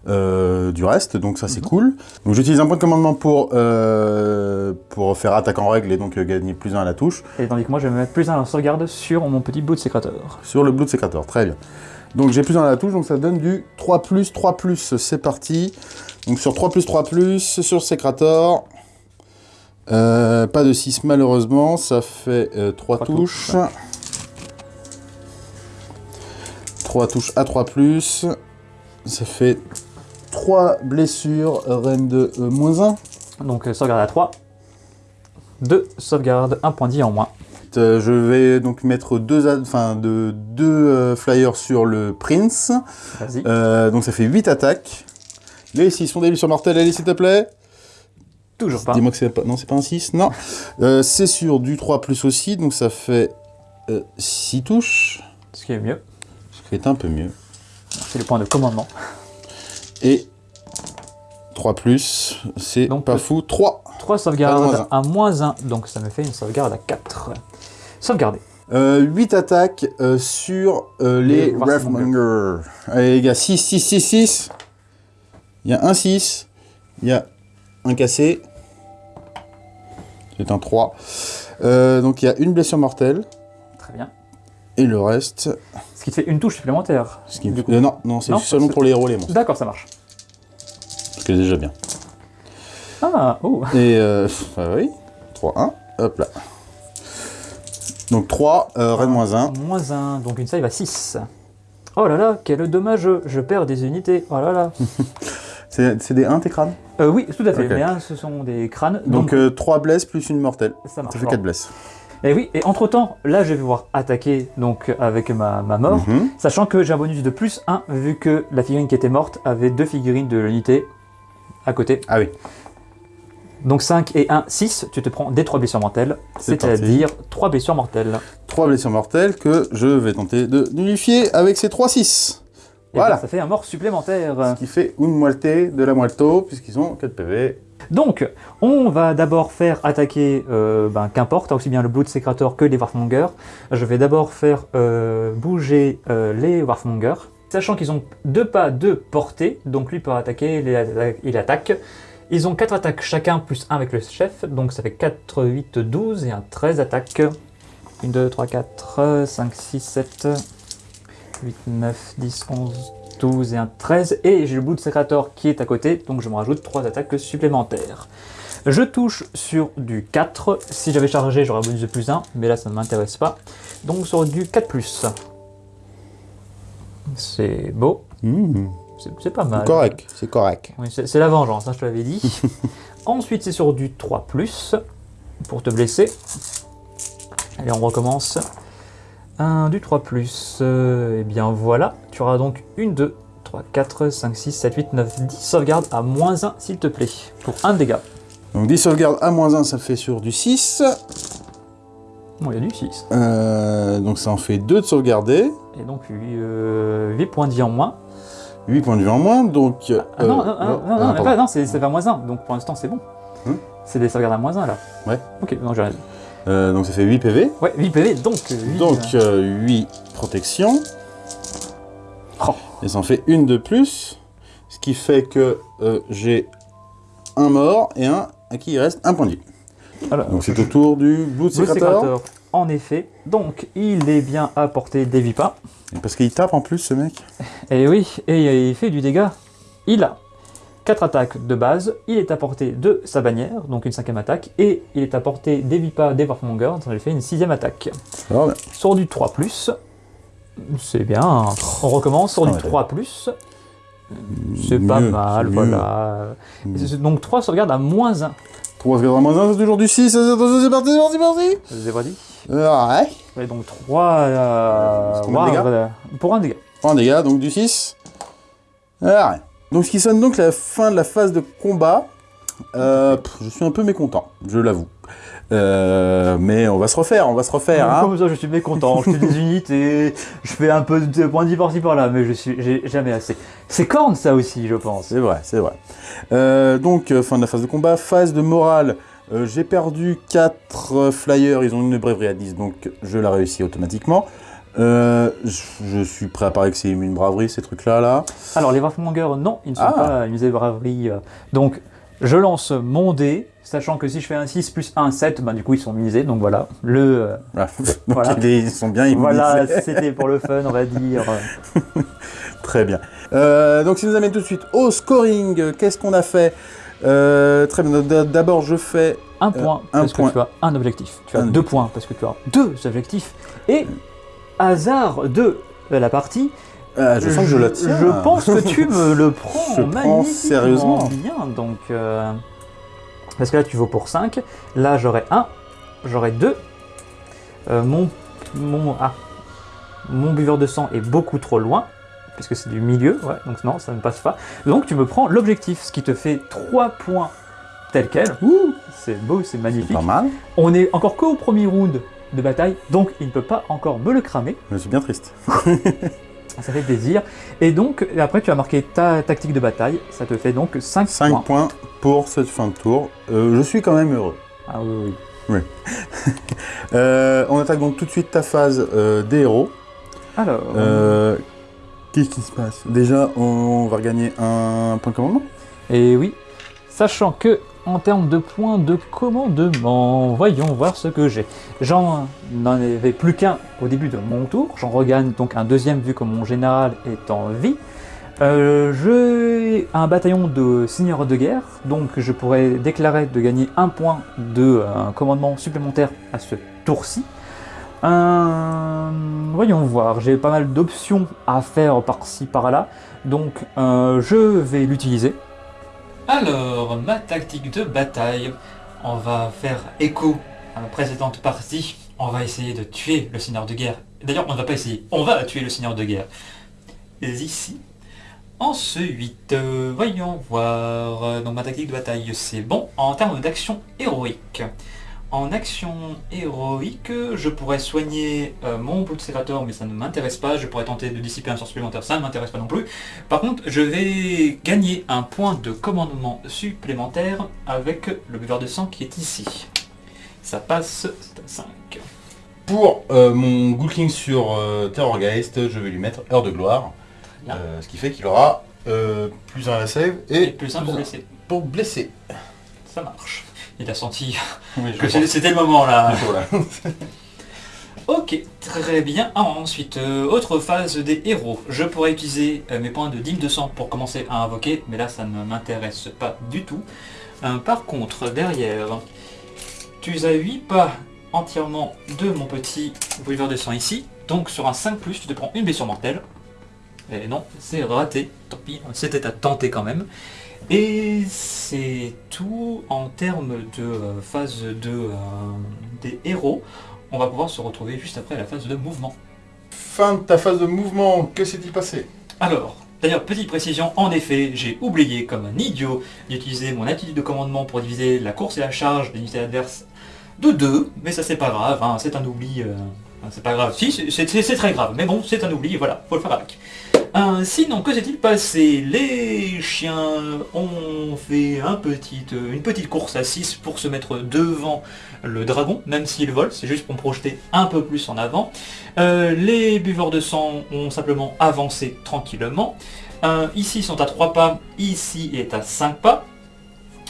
du reste, donc ça c'est Mhm. cool. Donc j'utilise un point de commandement pour, pour faire attaque en règle et donc gagner plus 1 à la touche. Et tandis que moi, je vais me mettre plus un en sauvegarde sur mon petit de sécréteur. Sur le Blood Secrator, très bien. Donc j'ai plus 1 à la touche, donc ça donne du 3 plus, 3 plus, c'est parti. Donc sur 3 plus, 3 plus, sur Secrator, euh, pas de 6 malheureusement, ça fait 3 Trois touches. 3 touches à 3 plus, ça fait 3 blessures, reine de euh, moins 1. Donc, euh, sauvegarde à 3. 2 sauvegardes, 1 point vie en moins. Euh, je vais donc mettre deux, a- enfin, de, deux euh, flyers sur le Prince. Vas-y. Euh, donc ça fait 8 attaques. Les 6 sont des blessures mortelles, allez s'il te plaît. Toujours pas. Dis-moi que c'est pas... Non, c'est pas un 6, non. Euh, c'est sur du 3 plus aussi, donc ça fait 6 touches. Ce qui est mieux. Ce qui est un peu mieux. C'est le point de commandement. Et 3 plus, c'est pas fou. 3. 3 À sauvegardes à moins 1. Donc, ça me fait une sauvegarde à 4. Sauvegarder. 8 Euh, attaques euh, sur euh, les Les Wrathmonger. Allez les gars, 6, 6, 6, 6. Il y a un 6. Il y a un cassé. C'est un 3. Euh, donc il y a une blessure mortelle. Très bien. Et le reste... Ce qui te fait une touche supplémentaire. Ce qui... Euh, non, non c'est seulement pour les héros les monstres. D'accord, ça marche. Ce qui est déjà bien. Ah, oh. Et euh, bah oui. 3, 1. Hop là. Donc 3, euh, moins 1. Moins 1, donc une save à 6. Oh là là, quel dommage, je perds des unités. Oh là là. C'est des 1 tes crânes? Euh, oui, tout à fait. Ok. Mais hein, ce sont des crânes. Donc Donc, 3 blesses plus une mortelle. ça marche. Ça fait Bon. 4 blesses. Et oui, et entre temps, là, je vais pouvoir attaquer donc avec ma, ma mort. Mhm. Sachant que j'ai un bonus de plus 1, vu que la figurine qui était morte avait deux figurines de l'unité à côté. Ah oui. Donc 5 et 1, 6, tu te prends des 3 blessures mortelles, C'est c'est-à-dire 3 blessures mortelles. 3 blessures mortelles que je vais tenter de nullifier avec ces 3 6. Et Voilà. ça fait un mort supplémentaire. Ce qui fait une moitié de la moitié, puisqu'ils ont 4 PV. Donc, on va d'abord faire attaquer, euh, ben, qu'importe, aussi bien le Blood Secretor que les Warfmongers. Je vais d'abord faire euh, bouger euh, les Warfmongers, sachant qu'ils ont deux pas de portée, donc lui peut attaquer, il attaque- il attaque. Ils ont 4 attaques chacun, plus 1 avec le chef, donc ça fait 4, 8, 12 et un 13 attaques. 1, 2, 3, 4, 5, 6, 7, 8, 9, 10, 11, 12 et un 13. Et j'ai le Blood Secretor qui est à côté, donc je me rajoute 3 attaques supplémentaires. Je touche sur du 4. Si j'avais chargé, j'aurais bonus de plus 1, mais là ça ne m'intéresse pas. Donc sur du 4+. C'est beau, Mmh, c'est pas mal. Correct, c'est correct. Oui, c'est la vengeance, hein, je te l'avais dit. Ensuite, c'est sur du 3+, pour te blesser. Allez, on recommence. Un du 3+, euh, et bien voilà. Tu auras donc une, 2, 3, 4, 5, 6, 7, 8, 9, 10 sauvegardes à moins 1, s'il te plaît, pour un dégât. Donc 10 sauvegardes à moins 1, ça fait sur du 6. Bon, il y a du 6. Euh, donc ça en fait 2 de sauvegarder. Et donc 8, points de vie en moins. 8 points de vie en moins, donc... euh, Ah non, non, euh, non, non, ah, non, mais pardon. pas, non, c'est à moins 1, donc pour l'instant c'est bon. Hmm. C'est des sauvegardes à moins 1 là. Ouais. Ok, non, dit. Euh, donc ça fait 8 PV. Ouais, 8 PV, donc 8. Donc euh, 8 protection. Oh. Et ça en fait une de plus. Ce qui fait que euh, j'ai un mort et un à qui il reste un point de vie. Alors, Donc c'est au tour du Secretor. Secretor, en effet. Donc, il est bien à portée des Vipas. Et Parce qu'il tape en plus ce mec. Et oui, et il fait du dégât. Il a 4 attaques de base, il est à portée de sa bannière, donc une cinquième attaque, et il est à portée des Vipas, des Warfmongers, donc il fait une sixième attaque. Alors, là, Sur du 3+, c'est bien. On recommence sur Ah du ouais, 3+, c'est pas mal, mieux. voilà. Donc 3 sauvegardes à moins 1. 3 sauvegardes à moins 1, c'est toujours du 6. C'est parti, c'est parti, c'est parti. Je vous ai pas dit Euh, ouais. Et donc 3 euh, combien de dégâts pour un dégât. Point de dégâts, donc du 6. Ah, ouais. Donc ce qui sonne donc la fin de la phase de combat. Euh, pff, je suis un peu mécontent, je l'avoue. Euh, mais on va se refaire, on va se refaire. hein. Comme ça, je suis mécontent. Je fais des unités, je fais un peu de points de par-ci par-là, mais je suis, j'ai jamais assez. C'est corne ça aussi, je pense. C'est vrai, c'est vrai. Euh, donc, euh, fin de la phase de combat. Phase de morale. Euh, J'ai perdu 4 flyers, ils ont une brèverie à 10, donc je la réussis automatiquement. Euh, je, suis prêt à parier que c'est une braverie, ces trucs-là. Là. Alors les Warfmongers, non, ils ne sont Ah. pas une braverie. Donc je lance mon dé, sachant que si je fais un 6 plus 1, 7, ben, du coup ils sont misés. Donc voilà, le. euh, Voilà. Donc, Voilà. ils sont bien immunisés. voilà, c'était pour le fun, on va dire. Très bien. Euh, donc, ça nous amène tout de suite au scoring. Qu'est-ce qu'on a fait? Euh, Très bien. D'abord, je fais. Un point un parce point. que tu as un objectif. Tu as Un deux points parce que tu as deux objectifs. Et hasard de la partie, Ah, je sens que je la tiens. Je pense que tu me le prends Je prends magnifiquement sérieusement. bien. Donc, euh, parce que là, tu vaux pour 5. Là, j'aurai 1. J'aurai 2. mon, mon, ah, mon buveur de sang est beaucoup trop loin. Puisque c'est du milieu. Ouais, donc non, ça ne passe pas. Donc, tu me prends l'objectif. Ce qui te fait 3 points tel quel. Ouh, C'est beau, c'est magnifique. pas mal. On est encore qu'au premier round de bataille. Donc, il ne peut pas encore me le cramer. Je suis bien triste. Ça fait plaisir. Et donc, après, tu as marqué ta tactique de bataille. Ça te fait donc 5, 5 points. points pour cette fin de tour. Euh, je suis quand même heureux. Ah oui, oui. Euh, on attaque donc tout de suite ta phase euh, des héros. Alors, Qu'est-ce qui se passe? Déjà, on va regagner un point de commandement. et oui, sachant que en termes de points de commandement, voyons voir ce que j'ai. J'en avais plus qu'un au début de mon tour. J'en regagne donc un deuxième vu que mon général est en vie. Euh, j'ai un bataillon de seigneurs de guerre, donc je pourrais déclarer de gagner un point de euh, commandement supplémentaire à ce tour-ci. Euh, voyons voir, j'ai pas mal d'options à faire par-ci par-là, donc je vais l'utiliser. Alors, ma tactique de bataille, on va faire écho à ma précédente partie. On va essayer de tuer le seigneur de guerre. D'ailleurs, on ne va pas essayer, on va tuer le seigneur de guerre. Ici. Ensuite, euh, voyons voir. Donc ma tactique de bataille, c'est bon. En termes d'action héroïque, en action héroïque, je pourrais soigner euh, mon Bloodserrator, mais ça ne m'intéresse pas. Je pourrais tenter de dissiper un sort supplémentaire, ça ne m'intéresse pas non plus. Par contre, je vais gagner un point de commandement supplémentaire avec le buveur de sang qui est ici. Ça passe, c'est à 5. Pour euh, mon Ghoul sur euh, Terrorgeist, je vais lui mettre Heure de Gloire. Euh, ce qui fait qu'il aura plus un à la save et, Et plus un pour blesser. pour blesser. Ça marche. Il a senti Oui, que c'était le moment là. Ok, très bien. Ah, ensuite, euh, autre phase des héros. Je pourrais utiliser euh, mes points de dîme de sang pour commencer à invoquer, mais là ça ne m'intéresse pas du tout. Euh, par contre, derrière, tu as 8 pas entièrement de mon petit bouilleur de sang ici. Donc sur un 5+, tu te prends une blessure mortelle. Et non, c'est raté. Tant pis, c'était à tenter quand même. Et c'est tout en termes de euh, phase de, euh, des héros. On va pouvoir se retrouver juste après la phase de mouvement. Fin de ta phase de mouvement, que s'est-il passé? Alors, d'ailleurs, petite précision, en effet, j'ai oublié comme un idiot d'utiliser mon attitude de commandement pour diviser la course et la charge des unités adverses de 2, mais ça c'est pas grave, hein, c'est un oubli, euh, c'est pas grave, si, c'est très grave, mais bon, c'est un oubli, voilà, faut le faire avec. Sinon, que s'est-il passé Les chiens ont fait euh, une petite course à 6 pour se mettre devant le dragon, même s'il vole, c'est juste pour me projeter un peu plus en avant. Euh, les buveurs de sang ont simplement avancé tranquillement. Ici ils sont à 3 pas, ici est à 5 pas.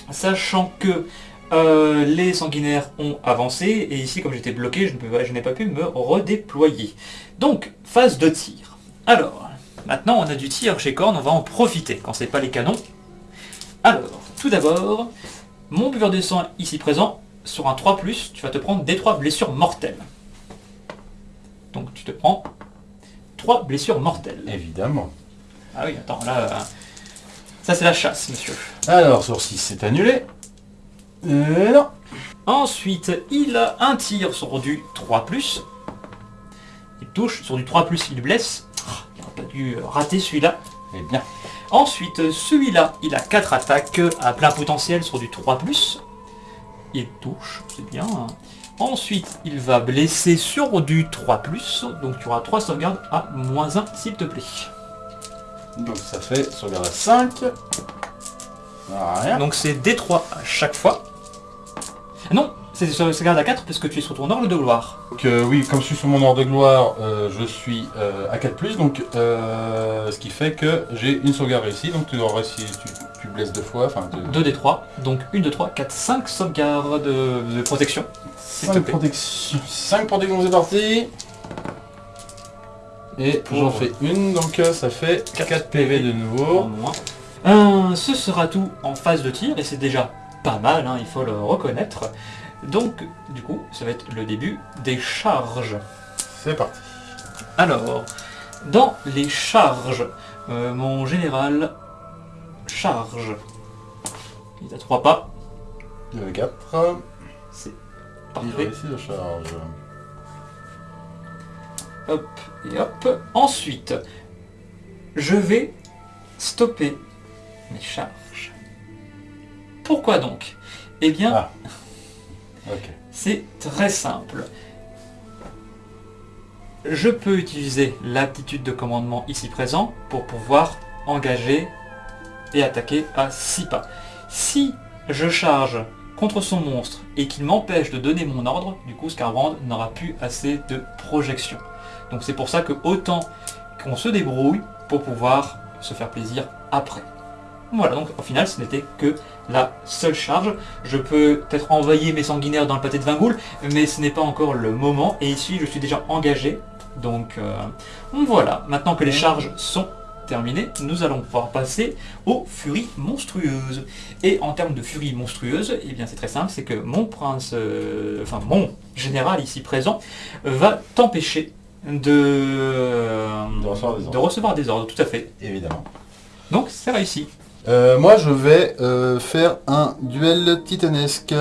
Sachant que euh, les sanguinaires ont avancé, et ici comme j'étais bloqué, je n'ai pas pu me redéployer. Donc, phase de tir. Alors, maintenant on a du tir chez Korn, on va en profiter quand c'est pas les canons. Alors, tout d'abord, mon buveur de sang ici présent, sur un 3+, tu vas te prendre des 3 blessures mortelles. Donc tu te prends 3 blessures mortelles. Évidemment. Ah oui, attends, là... euh, Ça c'est la chasse, monsieur. Alors, sur 6, c'est annulé. Euh, non. Ensuite, il a un tir sur du 3+. Il touche, sur du 3+, il blesse. Ah, pas dû rater celui-là. Eh bien. Ensuite, celui-là, il a 4 attaques à plein potentiel sur du 3+. Il touche, c'est bien. Ensuite, il va blesser sur du 3+. Donc tu auras 3 sauvegardes à moins 1, s'il te plaît. Donc ça fait sauvegarde à 5. Rien. Donc c'est D3 à chaque fois. Ah Non, c'est sauvegarde à 4 parce que tu es sur ton ordre de gloire. Donc euh, oui, comme je suis sur mon ordre de gloire, euh, je suis euh, à 4+, donc euh, ce qui fait que j'ai une sauvegarde réussie, donc tu si tu, tu blesses deux fois, enfin deux, 2 D3, donc 1, 2, 3, 4, 5 sauvegardes de, de protection. s'il te 5 plaît. protections. 5 protections, c'est parti Et j'en fais une, donc ça fait 4 PV de nouveau. ce sera tout en phase de tir et c'est déjà pas mal, hein, il faut le reconnaître. Donc, du coup, ça va être le début des charges. C'est parti. Alors, dans les charges, euh, mon général charge. Il est à 3 pas, Il y avait 4. c'est Il parfait. la charge. Hop et hop. Ensuite, je vais stopper mes charges. Pourquoi donc? Eh bien, Ah. C'est très simple. Je peux utiliser l'aptitude de commandement ici présent pour pouvoir engager et attaquer à 6 pas. Si je charge contre son monstre et qu'il m'empêche de donner mon ordre, du coup Scarbrand n'aura plus assez de projection. Donc c'est pour ça que autant qu'on se débrouille pour pouvoir se faire plaisir après. Voilà, donc au final ce n'était que la seule charge. Je peux peut-être envoyer mes sanguinaires dans le pâté de Vingoul, mais ce n'est pas encore le moment. Et ici je suis déjà engagé. Donc euh, voilà, maintenant que les charges sont terminées, nous allons pouvoir passer aux furies monstrueuses. Et en termes de furies monstrueuses, eh bien c'est très simple, c'est que mon prince, euh, enfin mon général ici présent, va t'empêcher de, De recevoir des ordres. de recevoir des ordres, tout à fait. Évidemment. Donc c'est réussi. Euh, moi, je vais euh, faire un duel titanesque.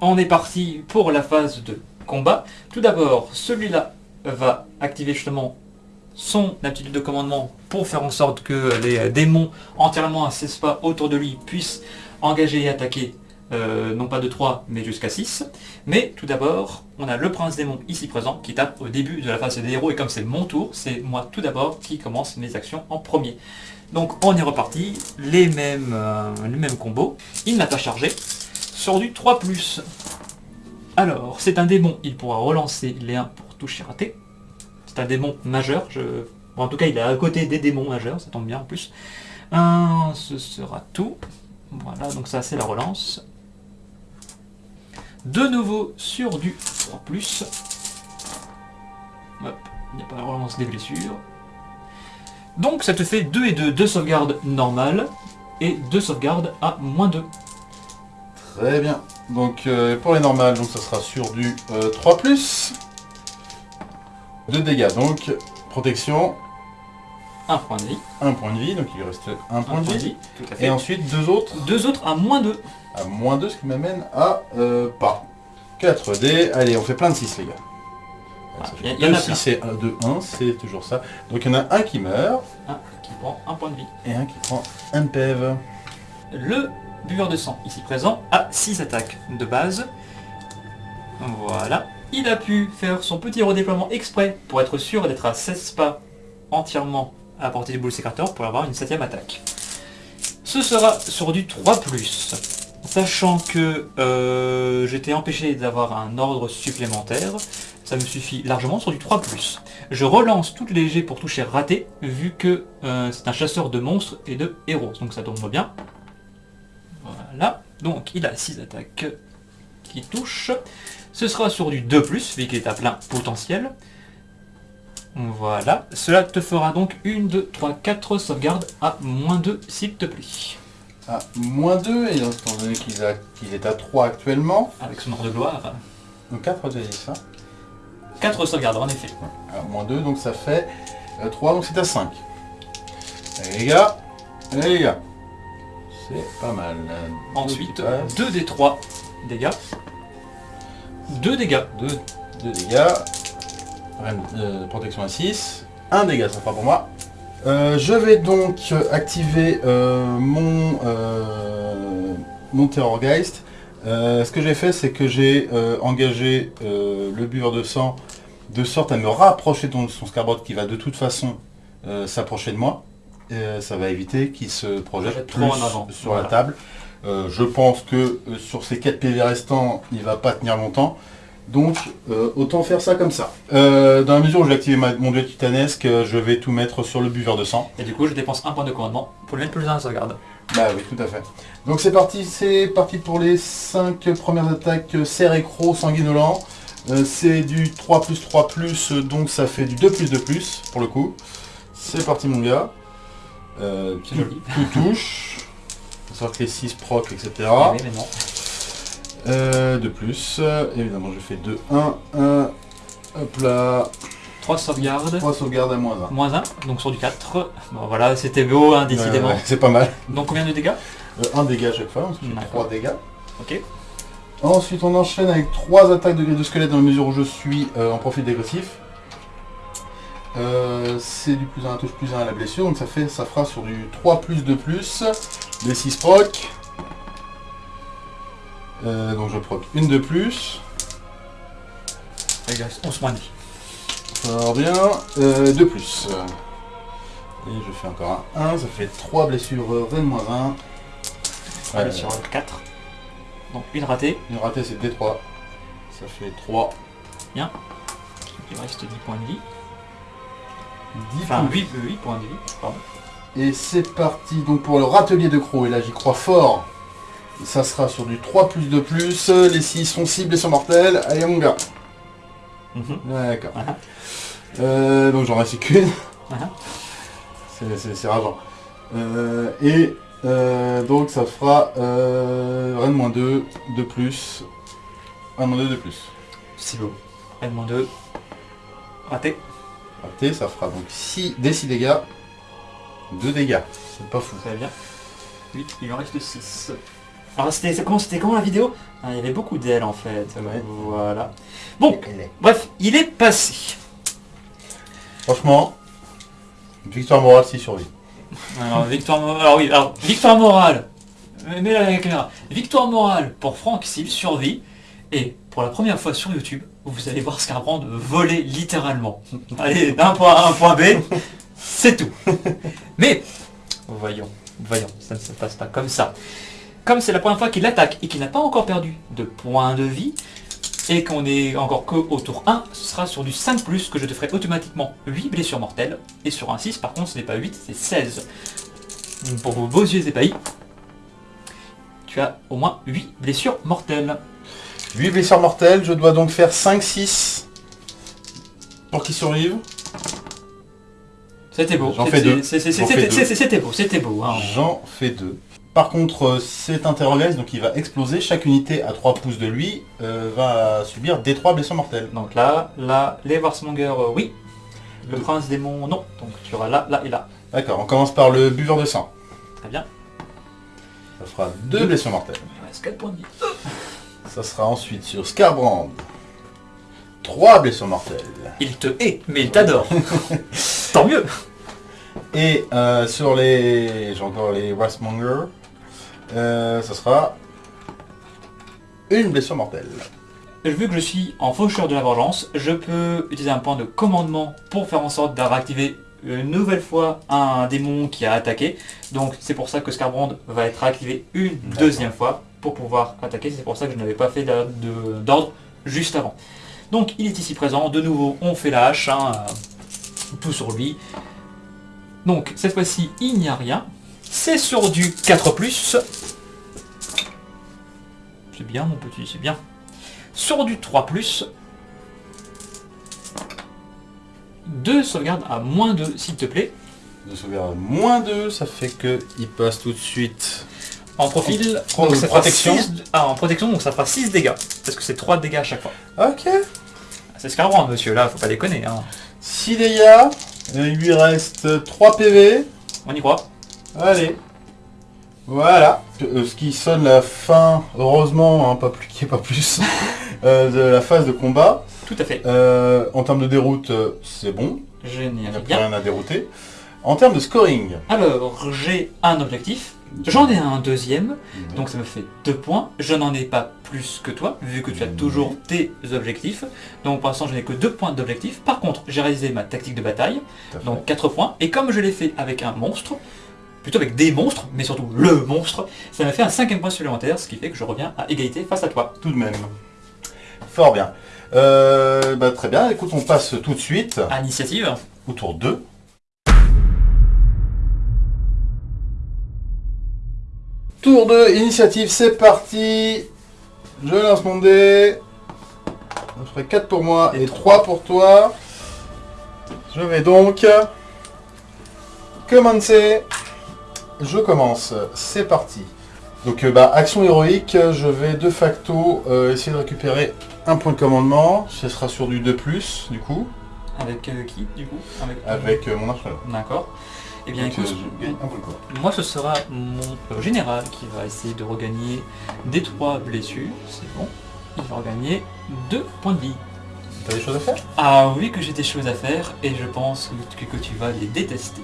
On est parti pour la phase de combat. Tout d'abord, celui-là va activer justement son aptitude de commandement pour faire en sorte que les démons entièrement à 16 pas autour de lui puissent engager et attaquer euh, non pas de 3, mais jusqu'à 6. Mais tout d'abord, on a le prince démon ici présent qui tape au début de la phase des héros, et comme c'est mon tour, c'est moi tout d'abord qui commence mes actions en premier. Donc on est reparti, les mêmes, euh, les mêmes combos. Il n'a pas chargé, sur du 3+. Alors, c'est un démon, il pourra relancer les 1 pour toucher raté. C'est un démon majeur, en tout cas il est à côté des démons majeurs, ça tombe bien en plus. Ce sera tout. Voilà, donc ça c'est la relance. De nouveau sur du 3+. Hop, il n'y a pas la relance des blessures. Donc ça te fait 2 et 2, 2 sauvegardes normales et 2 sauvegardes à moins 2. Très bien. Donc euh, pour les normales, donc ça sera sur du euh, 3 2 dégâts. Donc protection, 1 point de vie. 1 point de vie, donc il lui reste 1 un point de vie. tout à fait. Et ensuite deux autres Deux autres à moins 2. à moins 2, ce qui m'amène à euh, pas. 4 dés. Allez, on fait plein de 6 les gars. Ça y en a 2, 6 et 2, 1, c'est toujours ça. Donc il y en a un qui meurt Un qui prend un point de vie. et un qui prend un PEV. Le buveur de sang, ici présent, a 6 attaques de base. Voilà. Il a pu faire son petit redéploiement exprès pour être sûr d'être à 16 pas entièrement à portée du boule sécrateur pour avoir une septième attaque. Ce sera sur du 3+. Sachant que euh, j'étais empêché d'avoir un ordre supplémentaire, ça me suffit largement sur du 3+. Je relance toutes les jets pour toucher raté, vu que euh, c'est un chasseur de monstres et de héros, donc ça tombe bien. Voilà, donc il a 6 attaques qui touchent. Ce sera sur du 2+, vu qu'il est à plein potentiel. Voilà, cela te fera donc 1, 2, 3, 4 sauvegardes à moins 2 s'il te plaît. À moins 2, et étant donné qu'il est à 3 actuellement, Avec son ordre de gloire. donc 4 dés, ça. 4 sauvegardes en effet. Moins 2, donc ça fait 3, donc c'est à 5. Allez les gars, allez les gars. C'est pas mal. Ensuite, Deux qui 2 des 3 dégâts. 2 dégâts. Deux, deux dégâts. Reine, euh, protection à 6. Un dégât, ça fera pour moi. Euh, je vais donc euh, activer euh, mon, euh, mon Terrorgeist. Euh, ce que j'ai fait, c'est que j'ai euh, engagé euh, le buveur de sang de sorte à me rapprocher de son Scarbot qui va de toute façon s'approcher de moi. Ça va éviter qu'il se projette trop en avant. sur Voilà. la table. Je pense que sur ces 4 PV restants, il va pas tenir longtemps. Donc, autant faire ça comme ça. Dans la mesure où activer ma- mon duel titanesque, je vais tout mettre sur le buveur de sang. Et du coup, je dépense un point de commandement pour le mettre plus la sauvegarde. Bah oui, tout à fait. Donc c'est parti, c'est parti pour les 5 premières attaques euh, Cerecro sanguinolent. Euh, c'est du 3 plus 3 plus, euh, donc ça fait du 2 plus 2 plus pour le coup. C'est parti mon gars. Euh, joli. tout touche. Faut que les 6 proc, etc. Oui, mais non. Euh, de plus, évidemment je fais 2, 1, 1, hop là, 3 sauvegardes. 3 sauvegardes à moins 1. Moins 1, donc sur du 4. Bon voilà, c'était beau, hein, décidément. c'est pas mal. Donc combien de dégâts Euh, un dégât à chaque fois, donc D'accord. 3 dégâts. Ok. Ensuite on enchaîne avec 3 attaques de grille de squelette dans la mesure où je suis euh, en profil dégressif. Euh, c'est du plus 1 à touche plus 1 à la blessure, donc ça fait ça fera sur du 3 plus 2 plus, des 6 proc. Euh, donc je proc une de plus. Les gars, 11 points de vie. Fort bien. Euh, 2 plus. Et je fais encore un 1, ça fait 3 blessures euh, Ren moins 1. Allez, sur 4. Donc une ratée. Une ratée c'est D3. Ça fait 3. Il reste 10 points de vie. 10 Enfin points. 8, 8 points de vie. Pardon. Et c'est parti donc pour le râtelier de Croc. Et là j'y crois fort. Ça sera sur du 3 plus 2 plus. Les 6 sont cibles et sont mortels. Allez mon gars. Mhm. D'accord. Euh, donc j'en reste qu'une. C'est- rageant. Euh, et euh, donc ça fera euh, Rennes moins 2, 2 plus. 1 moins 2, 2 plus. C'est beau. N-2. Raté. Raté, ça fera donc 6 des 6 dégâts. 2 dégâts. C'est pas fou. Très bien. 8, il en reste 6. Alors c'était comment, c'était comment la vidéo? Ah, Il y avait beaucoup d'ailes en fait. Voilà. Bon, bref, il est passé. Franchement, victoire morale s'il survit. Alors, victoire, mo- alors oui, alors, victoire morale. mets la caméra. Victoire morale pour Franck s'il survit. Et pour la première fois sur YouTube, vous allez voir Scarbrand voler littéralement. Allez, d'un point A à un point B, c'est tout. Mais, voyons, voyons, ça ne se passe pas comme ça. Comme c'est la première fois qu'il attaque et qu'il n'a pas encore perdu de points de vie, et qu'on est encore que au tour 1, ce sera sur du 5 plus que je te ferai automatiquement 8 blessures mortelles. Et sur un 6, par contre, ce n'est pas 8, c'est 16. Pour vos beaux yeux épahis, tu as au moins 8 blessures mortelles. 8 blessures mortelles, je dois donc faire 5-6 pour qu'il survive. C'était beau. J'en fais deux. C'était deux. beau, c'était beau. hein. J'en fais 2. Par contre, euh, c'est un terrorgaz, donc il va exploser. Chaque unité à 3 pouces de lui euh, va subir des 3 blessures mortelles. Donc là, là, les Warsmonger, euh, oui. Le prince démon, non. Donc tu auras là, là et là. D'accord, on commence par le buveur de sang. Très bien. Ça fera 2 blessures mortelles. Il reste 4 points de vie. Ça sera ensuite sur Scarbrand. 3 blessures mortelles. Il te hait, mais il t'adore. Tant mieux. Et euh, sur les... J'ai encore les Westmonger. Euh, ça sera une blessure mortelle. Vu que je suis en faucheur de la vengeance, je peux utiliser un point de commandement pour faire en sorte de réactiver une nouvelle fois un démon qui a attaqué. Donc c'est pour ça que Scarbrand va être réactivé une deuxième fois pour pouvoir attaquer. C'est pour ça que je n'avais pas fait d'ordre juste avant. Donc il est ici présent. De nouveau, on fait la hache. hein, euh, tout sur lui. Donc cette fois-ci, il n'y a rien. C'est sur du 4+. C'est bien mon petit, c'est bien. Sur du 3+, deux sauvegardes à moins 2, s'il te plaît. De sauvegarde moins 2, ça fait que il passe tout de suite. En profil, Pro- donc ça fera protection. six- ah, en protection, donc ça fera 6 dégâts. Parce que c'est 3 dégâts à chaque fois. Ok. C'est Scarbrand, monsieur, là, faut pas déconner. Hein. 6 dégâts. Euh, Il lui reste 3 PV. On y croit. Allez. Voilà. Euh, ce qui sonne la fin, heureusement, hein, pas plus ait pas plus, euh, de la phase de combat. Tout à fait. Euh, en termes de déroute, c'est bon. Il n'y Génial. a rien à dérouter. En termes de scoring, Alors, j'ai un objectif. J'en ai un deuxième. Donc ça me fait 2 points. Je n'en ai pas plus que toi, vu que tu as toujours tes objectifs. Donc pour l'instant, je n'ai que 2 points d'objectif. Par contre, j'ai réalisé ma tactique de bataille. Donc 4 points. Et comme je l'ai fait avec un monstre, plutôt avec des monstres, mais surtout le monstre, ça m'a fait un cinquième point supplémentaire, ce qui fait que je reviens à égalité face à toi. tout de même. Fort bien. Euh, bah, très bien, écoute, on passe tout de suite À initiative. au tour 2. Tour 2, initiative, c'est parti. Je lance mon dé. Ça ferait 4 pour moi et 3 pour toi. Je vais donc commencer. Je commence, c'est parti. Donc euh, bah, action héroïque, je vais de facto euh, essayer de récupérer un point de commandement. Ce sera sur du 2+, du coup, Avec euh, qui, du coup? Avec, avec mon archelon. D'accord. Eh bien Donc, écoute, je gagne un point de commandement. moi ce sera mon général qui va essayer de regagner des 3 blessures. C'est bon. Il va regagner 2 points de vie. T'as des choses à faire? Ah oui que j'ai des choses à faire et je pense que, que tu vas les détester.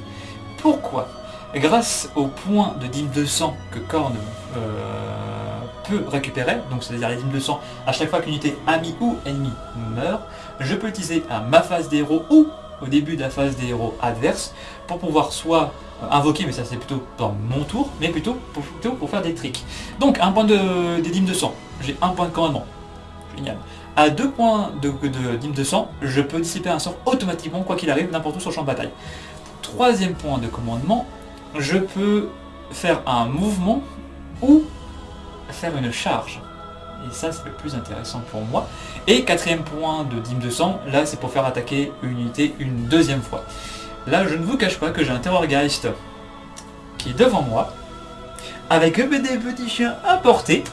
Pourquoi? Grâce au point de dîme de sang que Korn euh, peut récupérer, donc c'est-à-dire les dîmes de sang, à chaque fois qu'une unité amie ou ennemi meurt, je peux utiliser à ma phase des héros ou au début de la phase des héros adverses pour pouvoir soit invoquer, mais ça c'est plutôt dans mon tour, mais plutôt pour, plutôt pour faire des tricks. Donc un point de, des dîmes de sang, j'ai un point de commandement. Génial. À deux points de, dîme de sang, je peux dissiper un sort automatiquement, quoi qu'il arrive, n'importe où sur le champ de bataille. Troisième point de commandement, je peux faire un mouvement ou faire une charge. Et ça, c'est le plus intéressant pour moi. Et quatrième point de de sang, là, c'est pour faire attaquer une unité une deuxième fois. Là, je ne vous cache pas que j'ai un Terrorgeist qui est devant moi, avec des petits chiens à portée.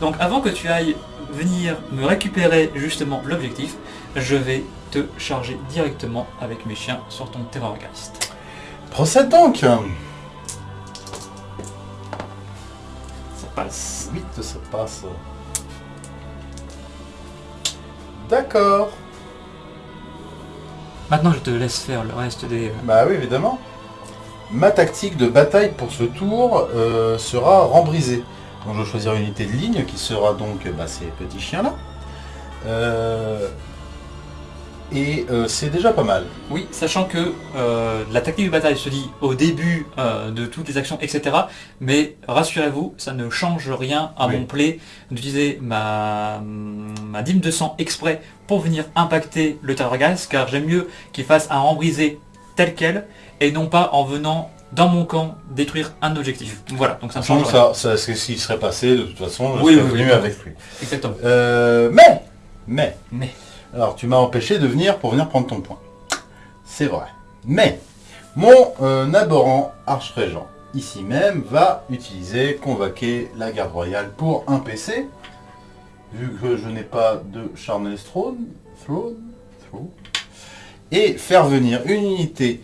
Donc avant que tu ailles venir me récupérer justement l'objectif, je vais te charger directement avec mes chiens sur ton Terrorgeist. Procède donc passe. Vite, ça passe. D'accord. Maintenant, je te laisse faire le reste des... Bah oui, évidemment. ma tactique de bataille pour ce tour euh, sera rembrisée. Donc je vais choisir une unité de ligne qui sera donc bah, ces petits chiens là. Euh, et euh, c'est déjà pas mal. Oui, sachant que euh, la tactique de bataille se dit au début euh, de toutes les actions, etc. Mais rassurez-vous, ça ne change rien à Oui. mon play d'utiliser ma, ma dîme de sang exprès pour venir impacter le Terrorgeist, car j'aime mieux qu'il fasse un rembrisé tel quel, et non pas en venant dans mon camp détruire un objectif. Voilà, donc ça ne change rien. ça, ce qui serait passé de toute façon, je Oui, serais oui, venu avec lui. Exactement. Euh, mais, mais, Mais, alors tu m'as empêché de venir pour venir prendre ton point. C'est vrai. Mais, mon euh, abhorrent arch-régent, ici même, va utiliser, convoquer la garde royale pour un PC. Vu que je n'ai pas de Charnel's Throne, throne, et faire venir une unité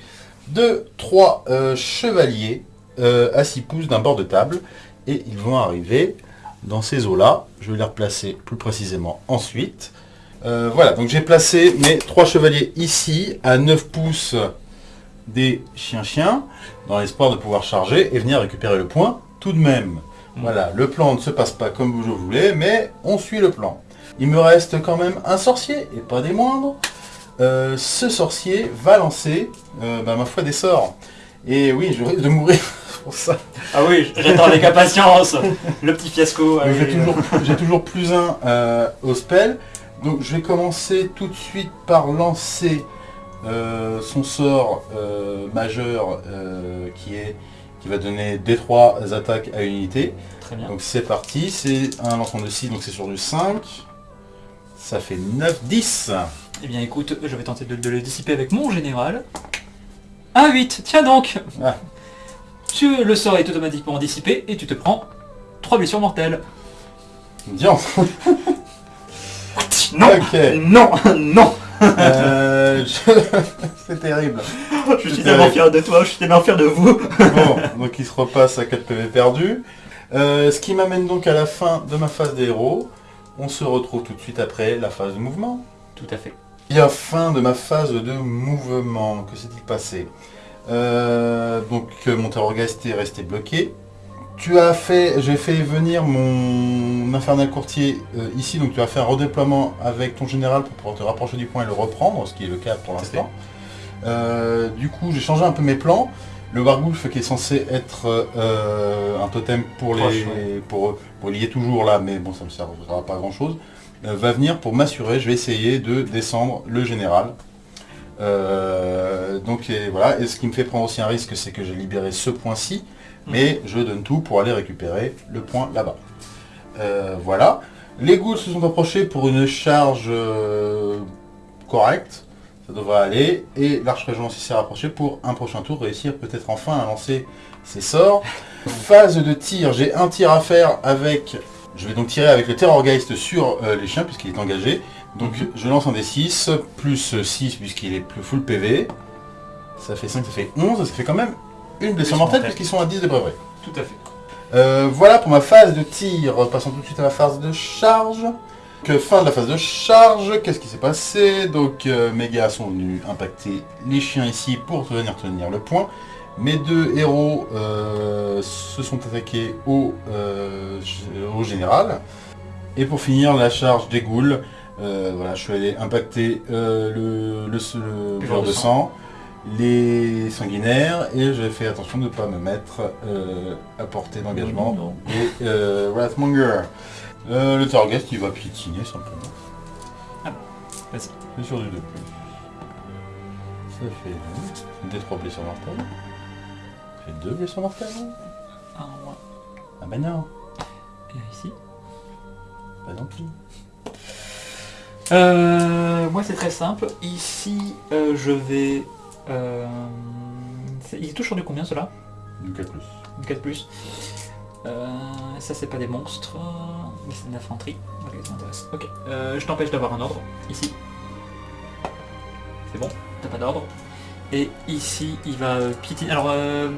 de trois euh, chevaliers euh, à 6 pouces d'un bord de table. Et ils vont arriver dans ces eaux-là. Je vais les replacer plus précisément ensuite. Euh, voilà, donc j'ai placé mes trois chevaliers ici, à 9 pouces des chiens-chiens, dans l'espoir de pouvoir charger et venir récupérer le point tout de même. Voilà, le plan ne se passe pas comme vous je voulais, mais on suit le plan. Il me reste quand même un sorcier, et pas des moindres. Euh, ce sorcier va lancer, euh, bah, ma foi, des sorts. Et oui, je risque de mourir pour ça. ah oui, j'attends avec impatience le petit fiasco. J'ai toujours, plus un euh, au spell. Donc je vais commencer tout de suite par lancer euh, son sort euh, majeur euh, qui est qui va donner des trois attaques à une unité. Très bien. Donc c'est parti, c'est un lancement de 6, donc c'est sur du 5. Ça fait 9, 10. Eh bien écoute, je vais tenter de, de le dissiper avec mon général. Un 8, tiens donc Ah. tu, Le sort est automatiquement dissipé et tu te prends 3 blessures mortelles. Bien. Non. Non Non Euh, je- c'est terrible. Je suis tellement fier de toi, je suis tellement fier de vous Bon, donc il se repasse à 4 PV perdus. Euh, ce qui m'amène donc à la fin de ma phase des héros. On se retrouve tout de suite après la phase de mouvement. Tout à fait. Et la fin de ma phase de mouvement, que s'est-il passé? Euh, Donc mon terrorgeist est resté bloqué. Tu as fait, j'ai fait venir mon infernal courtier euh, ici, donc tu as fait un redéploiement avec ton général pour pouvoir te rapprocher du point et le reprendre, ce qui est le cas pour l'instant. Euh, du coup, j'ai changé un peu mes plans. Le Wargulf qui est censé être euh, un totem pour les Proche, ouais. pour, pour lier toujours là, mais bon ça ne servira pas à grand chose, va venir pour m'assurer, je vais essayer de descendre le général. Donc et voilà, et ce qui me fait prendre aussi un risque, c'est que j'ai libéré ce point-ci, mais je donne tout pour aller récupérer le point là-bas. Euh, voilà. Les ghouls se sont approchés pour une charge euh, correcte, ça devrait aller, et l'arche-régent aussi s'est rapproché pour un prochain tour réussir peut-être enfin à lancer ses sorts. Phase de tir, j'ai un tir à faire avec... Je vais donc tirer avec le Terrorgeist sur euh, les chiens puisqu'il est engagé. Donc je lance un D6, plus 6 puisqu'il est plus full PV. Ça fait 5, ça fait 11, ça fait quand même une blessure mortelle puisqu'ils sont à 10 de brevet. Tout à fait. Euh, voilà pour ma phase de tir. Passons tout de suite à la phase de charge. Que fin de la phase de charge, qu'est-ce qui s'est passé? Donc euh, mes gars sont venus impacter les chiens ici pour venir tenir le point. Mes deux héros euh, se sont attaqués au, général. Et pour finir, la charge des ghouls. Voilà, je suis allé impacter le, le, de sang, les sanguinaires, et j'ai fait attention de ne pas me mettre euh, à portée d'engagement. Et euh, Wrathmonger. Euh, le Target il va piétiner simplement. Ah, vas-y. C'est sur du 2 plus. Ça fait des 3 blessures mortelles. Ça fait 2 blessures mortelles. Un moins. Ah bah non, Et ici. pas non plus. Euh, moi c'est très simple. Ici euh, je vais... Euh, il touche sur du combien cela? Du 4 plus. Du 4 plus. Euh, ça c'est pas des monstres, mais c'est de l'infanterie. Ok, ça m'intéresse. Ok, euh, je t'empêche d'avoir un ordre, ici. C'est bon, t'as pas d'ordre. Et ici, il va piétiner... Alors, euh,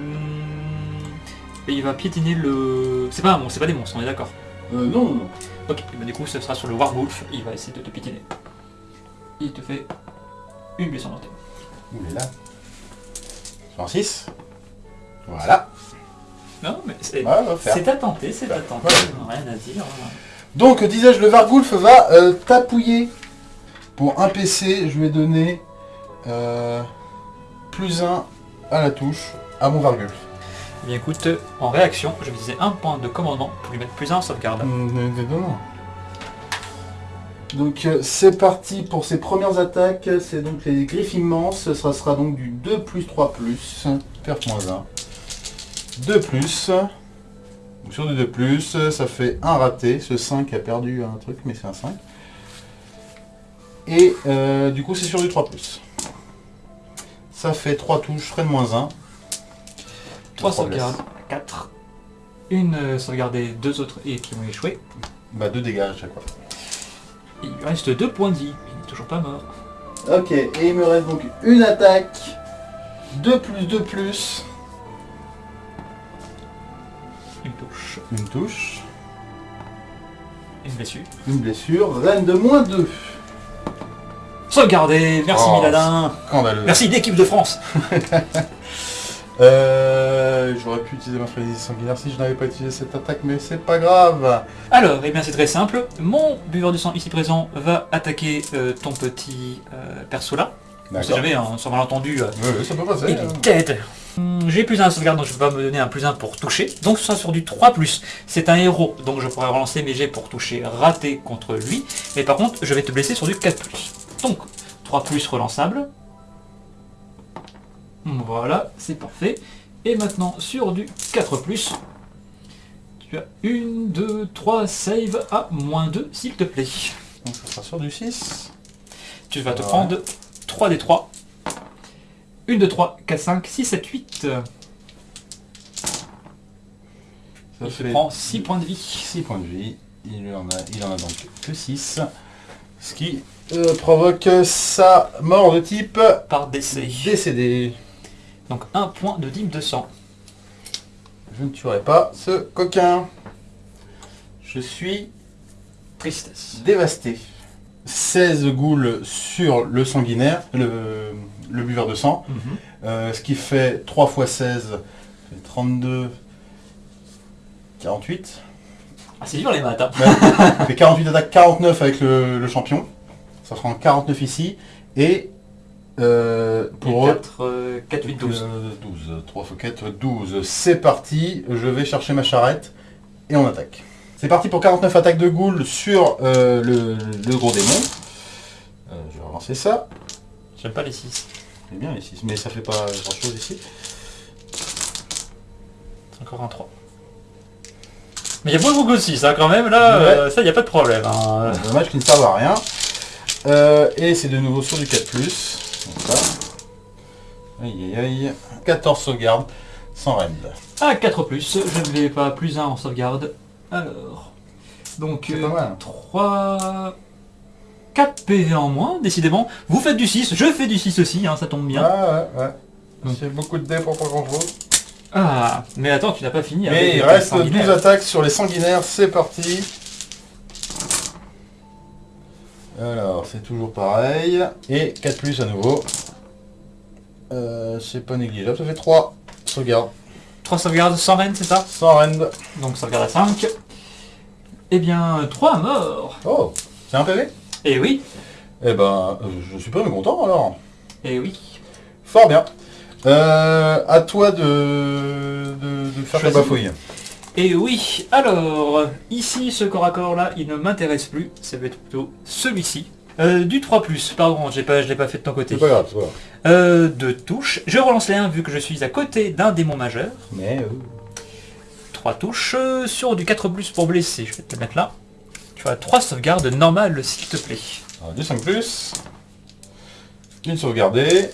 il va piétiner le... C'est pas un monstre, c'est pas des monstres, on est d'accord? Euh, non, non, non. Ok, bah, du coup ce sera sur le Warwolf, il va essayer de te piétiner. Il te fait une blessure mortelle. Ouh là là. Sur un 6 Voilà. Non, mais c'est Ouais, va faire. c'est à tenter, c'est à tenter. Ouais. Rien à dire. Donc, disais-je, le Vargulf va euh, tapouiller. Pour un PC, je vais donner euh, plus 1 à la touche à mon Vargulf. Eh bien écoute, en réaction, je vais utiliser un point de commandement pour lui mettre plus un en sauvegarde. Donc euh, c'est parti pour ses premières attaques, c'est donc les griffes immenses, ça sera donc du 2 plus 3 plus, perte moins 1. 2 plus, donc sur du 2 plus, ça fait un raté, ce 5 a perdu un truc mais c'est un 5. Et euh, du coup c'est sur du 3 plus. Ça fait 3 touches, frais de moins 1. 3 Trois sauvegardes, 4. Une euh, sauvegardée, deux autres et qui vont échouer. Bah 2 dégâts à chaque fois. Il lui reste 2 points de vie. Il n'est toujours pas mort. Ok, et il me reste donc une attaque, 2 plus 2 plus, Une touche, une touche, une blessure. une blessure, reine de moins 2. Sauvegardé, merci Oh, Miladin. Scandaleux. Merci d'équipe de France. Euh, J'aurais pu utiliser ma frénésie sanguinaire si je n'avais pas utilisé cette attaque, mais c'est pas grave. Alors, eh bien c'est très simple. Mon buveur de sang ici présent va attaquer euh, ton petit euh, perso là. On sait jamais, hein, sans malentendu, Oui, ça peut passer. il est dead. Hum, J'ai plus un à sauvegarde, donc je peux pas me donner un plus 1 pour toucher. Donc ce sera sur du 3+. C'est un héros, donc je pourrais relancer mes jets pour toucher raté contre lui. Mais par contre, je vais te blesser sur du 4+. Donc, 3+, relançable. Voilà, c'est parfait. Et maintenant, sur du 4+, tu as 1, 2, 3, save à moins 2, s'il te plaît. Donc ça sera sur du 6. Tu vas te prendre 3 des 3. 1, 2, 3, 4, 5, 6, 7, 8. Ça Il fait prend 6 points de vie. 6 points de vie. Il en a, il en a donc que 6. Ce qui euh, provoque sa mort de type Par décès. décédé. Donc 1 point de dîme de sang. Je ne tuerai pas ce coquin. Je suis Tristesse. dévasté. 16 goules sur le sanguinaire, le, le buveur de sang. Mhm. Euh, ce qui fait 3 x 16, c'est 32, 48. Ah, c'est dur les maths. hein. Ça fait 48 attaques, 49 avec le, le champion. Ça fera en 49 ici. Et euh, pour eux, 4, 4, 8, 12. euh, 12. 3 x 4, 12. C'est parti. Je vais chercher ma charrette et on attaque. C'est parti pour 49 attaques de ghoul sur euh, le, le gros démon. Euh, je vais relancer ça. J'aime pas les 6. C'est bien les 6, mais ça fait pas grand chose ici. C'est encore un 3. Mais il y a beaucoup de 6 hein, quand même, là, Ouais. euh, ça il a pas de problème. hein. Dommage qu'ils ne servent à rien. Euh, et c'est de nouveau sur du 4+. Comme ça. Aïe aïe aïe. 14 sauvegardes sans rend. Ah, 4 plus, je ne vais pas plus 1 en sauvegarde. Alors, donc C'est pas mal. 3... 4 PV en moins, décidément. Vous faites du 6, je fais du 6 aussi, hein, ça tombe bien. Ah ouais, ouais. Donc. C'est beaucoup de dés pour pas grand chose. Ah, mais attends, tu n'as pas fini avec Et il reste sanguinaires. 12 attaques sur les sanguinaires, c'est parti. Alors, c'est toujours pareil. Et 4 plus à nouveau. Euh, c'est pas négligeable, ça fait 3 sauvegardes. 3 sauvegardes sans reine, c'est ça? Sans rend. Donc sauvegarde à 5. Eh bien, 3 morts. Oh, c'est un PV Eh oui, Eh ben, euh, je suis pas mécontent alors. eh oui. Fort bien. Euh, à toi de, de, de faire ta bafouille. Et oui, alors, ici, ce corps à corps là, il ne m'intéresse plus, ça va être plutôt celui-ci. Euh, du 3+, pardon, j'ai pas, je l'ai pas fait de ton côté. C'est pas grave, c'est pas grave. Euh, de touches, je relance les 1 vu que je suis à côté d'un démon majeur. Mais euh, 3 touches, euh, sur du 4+, pour blesser, je vais te le mettre là. Tu as 3 sauvegardes normales s'il te plaît. alors, du 5 plus. Une sauvegardée.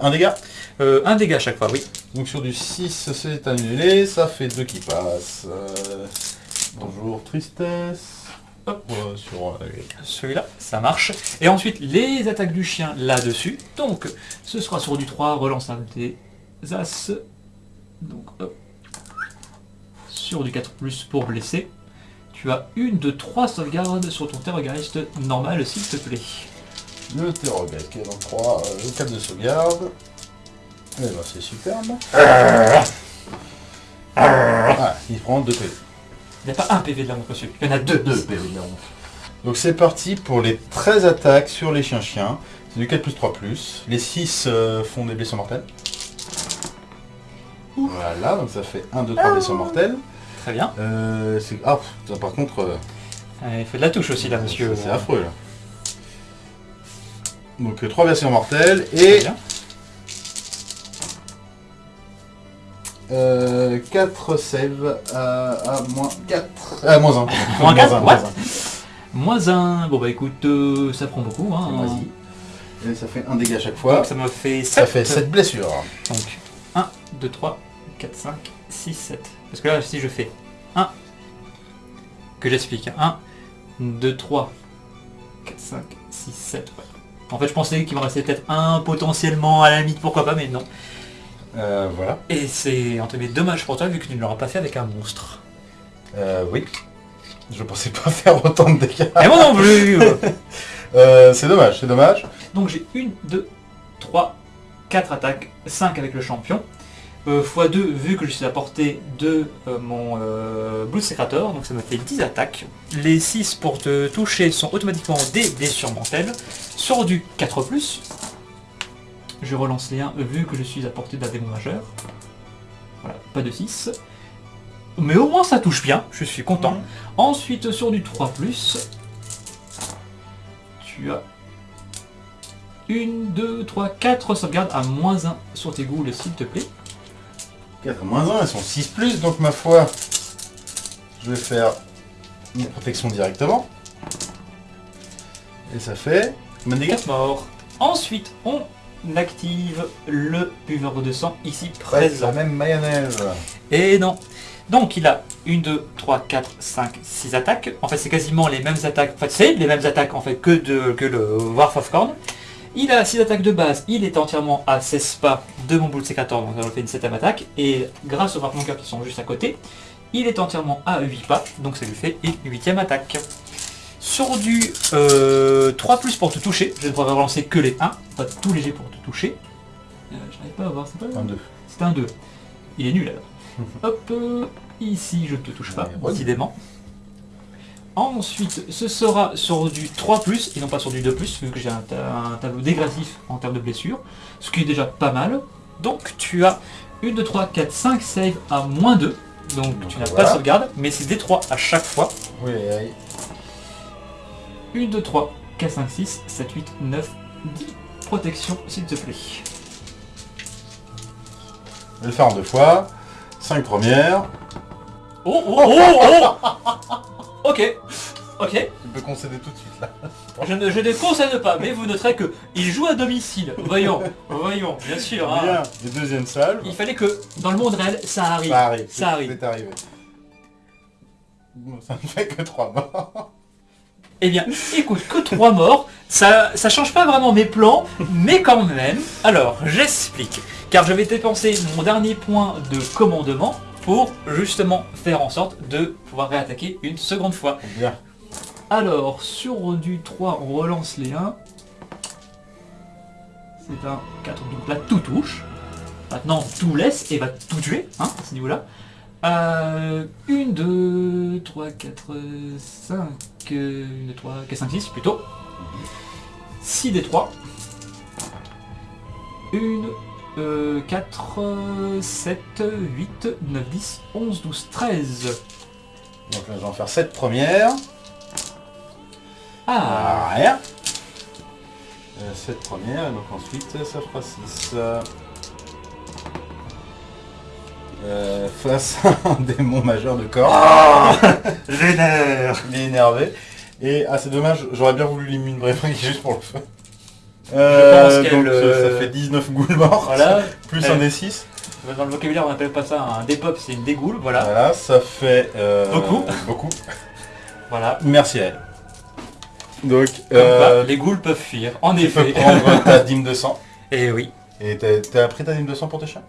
Un dégât. Euh, un dégât à chaque fois, oui. Donc sur du 6, c'est annulé. Ça fait 2 qui passent. Euh, bonjour, tristesse. Hop. Euh, sur, euh, Celui-là, ça marche. Et ensuite, les attaques du chien là-dessus. Donc, ce sera sur du 3, relançable des As. Donc, hop. Sur du 4 pour blesser. Tu as une de 3 sauvegardes sur ton terroriste normal, s'il te plaît. le terroriste qui est dans 3, le 4 de sauvegarde. Et ben c'est superbe. Il prend 2 PV. Il n'y a pas un PV de la montre, monsieur. Il y en a deux. 2 PV de la honte. Donc c'est parti pour les 13 attaques sur les chiens-chiens. C'est du 4 plus 3 plus. Les 6 euh, font des blessures mortelles. Voilà, donc ça fait 1, 2, 3 blessures mortelles. Très bien. Euh, c'est- ah, pff, ça, par contre, euh, Euh, Il fait de la touche aussi, là, monsieur. c'est affreux là. Donc 3 blessures mortelles Très et bien. Euh, 4 save à, à moins 4. À moins 1. Moins quatre, what Moins un. Bon, bah écoute, euh, ça prend beaucoup. Hein. Vas-y. Et ça fait un dégât à chaque fois. Donc ça me fait 7. Ça fait 7 blessures. Donc 1, 2, 3, 4, 5, 6, 7. Parce que là, si je fais 1, que j'explique, 1, 2, 3, 4, 5, 6, 7. ouais. En fait, je pensais qu'il me restait peut-être un potentiellement à la limite, pourquoi pas, mais non. Euh, voilà. Et c'est entre guillemets dommage pour toi vu que tu ne l'auras pas fait avec un monstre. Euh, oui. Je pensais pas faire autant de dégâts. Et moi non plus Euh, c'est dommage, c'est dommage. Donc j'ai 1, 2, 3, 4 attaques, 5 avec le champion. Euh, x2 vu que je suis à portée de euh, mon euh, Blood Secrator, donc ça me fait 10 attaques. Les 6 pour te toucher sont automatiquement des blessures mortelles. Sur du 4+, je relance les 1 vu que je suis à portée d'un démon majeur. Voilà, pas de 6. Mais au moins ça touche bien, je suis content. Ensuite sur du 3+, tu as 1, 2, 3, 4 sauvegardes à moins 1 sur tes ghouls s'il te plaît. 4 moins 1, elles sont 6 plus, donc ma foi, je vais faire une protection directement. Et ça fait combien de dégâts? 4 morts. Ensuite, on active le buveur de sang ici Presque la présent. même mayonnaise. Et non. Donc il a 1, 2, 3, 4, 5, 6 attaques. En fait c'est quasiment les mêmes attaques. En fait c'est les mêmes attaques en fait que, de, que le Warf of Corn. Il a 6 attaques de base, il est entièrement à 16 pas de mon de sécateur, donc ça fait une 7ème attaque. Et grâce aux marqueurs qui sont juste à côté, il est entièrement à 8 pas, donc ça lui fait une 8ème attaque. Sur du euh, 3 plus pour te toucher, je ne pourrais relancer que les 1, pas tous les jets pour te toucher. Euh, J'arrive pas à voir, c'est pas Un 2. c'est un 2. Il est nul alors. Hop, euh, ici je ne te touche pas, Ouais, décidément. Ensuite, ce sera sur du 3+, et non pas sur du 2+, vu que j'ai un, ta- un tableau dégressif en termes de blessures, ce qui est déjà pas mal. Donc tu as 1, 2, 3, 4, 5 save à moins 2, donc Donc, tu n'as pas de sauvegarde, mais c'est des 3 à chaque fois. Oui, oui. 1, 2, 3, 4, 5, 6, 7, 8, 9, 10. Protection, s'il te plaît. Je vais le faire en deux fois. 5 premières. Oh, oh, oh, oh Ok, ok. Tu peux concéder tout de suite là. Je ne, je ne concède pas, mais vous noterez que il joue à domicile. Voyons, voyons, bien sûr. hein. Bien. Et deuxième salve. Il fallait que dans le monde réel, ça arrive. Ça arrive. Ça arrive. C'est arrivé. Bon, ça ne fait que 3 morts. Eh bien, écoute, que trois morts, ça, ça change pas vraiment mes plans, mais quand même. Alors, j'explique. Car je vais dépenser mon dernier point de commandement pour justement faire en sorte de pouvoir réattaquer une seconde fois. Bien. Alors, sur du 3, on relance les 1. C'est un 4, donc là tout touche. Maintenant, tout laisse et va tout tuer, hein, à ce niveau-là. Euh, 1, 2, 3, 4, 5, 1, 2, 3, 4, 5, 6 plutôt. 6 des 3. 1, euh, 4, 7, 8, 9, 10, 11, 12, 13. Donc là, je vais en faire 7 premières. Ah, Ah, rien. 7 premières, et donc ensuite ça fera 6. Euh, face à un démon majeur de corps. Génère Il est énervé. Et ah c'est dommage, j'aurais bien voulu lui une vraie juste pour le feu. Euh, pense qu'elle, donc ça- ça euh, fait 19 ghouls morts. Voilà, Plus un des 6. dans le vocabulaire on appelle pas ça un dépop, c'est une dégoule, voilà. Voilà, ça fait euh, Beaucoup. beaucoup. Voilà. Merci à elle. Donc euh, les ghouls peuvent fuir, en tu peux effet. prendre ta dîme de sang. Et oui. Et t'as pris ta dîme de sang pour tes chiens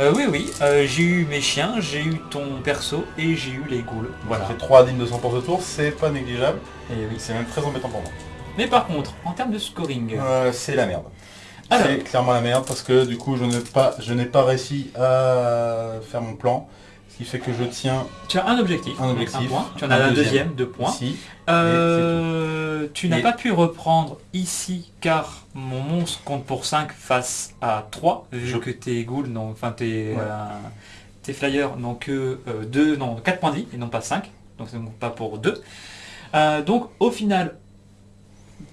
Euh, oui, oui, euh, j'ai eu mes chiens, j'ai eu ton perso et j'ai eu les ghouls. Voilà. Fait 3 dîmes de sang pour ce tour, c'est pas négligeable. Et oui. C'est même très embêtant pour moi. Mais par contre, en termes de scoring, Euh, c'est la merde. C'est clairement la merde parce que du coup je n'ai pas, je n'ai pas réussi à faire mon plan. Ce qui fait que je tiens Tu as un objectif, Un objectif, point. Tu en un as un deuxième. deuxième, deux points. ici. Euh, tu n'as Et- pas pu reprendre ici car mon monstre compte pour 5 face à 3, vu Je- que tes ghouls, n'ont- enfin tes, Ouais. euh, tes flyers n'ont que euh, deux, non, 4 points de vie et non pas 5, donc c'est donc pas pour 2. donc au final,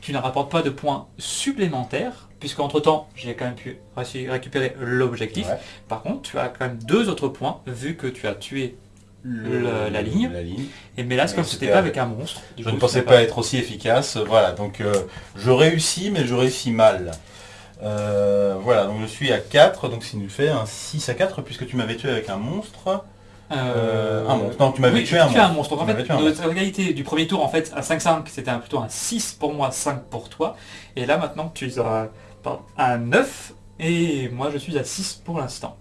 tu ne rapportes pas de points supplémentaires, puisque entre temps j'ai quand même pu récupérer l'objectif. Ouais. Par contre, tu as quand même deux autres points, vu que tu as tué Le- la ligne. La ligne. Et mais là, comme si c'était pas avec- un monstre. Je coup, ne pensais pas être aussi efficace. Voilà, donc euh, je réussis, mais je réussis mal. Euh, voilà, donc je suis à 4, donc ça nous fait un 6 à 4, puisque tu m'avais tué avec un monstre. Euh, un monstre. Non, tu m'avais oui, tué tu un tué un monstre. Donc en Tu m'avais fait, tué un notre égalité du premier tour, en fait, à 5-5, c'était un- plutôt un 6 pour moi, 5 pour toi. Et là, maintenant, tu es à, pardon, à 9, et moi, je suis à 6 pour l'instant.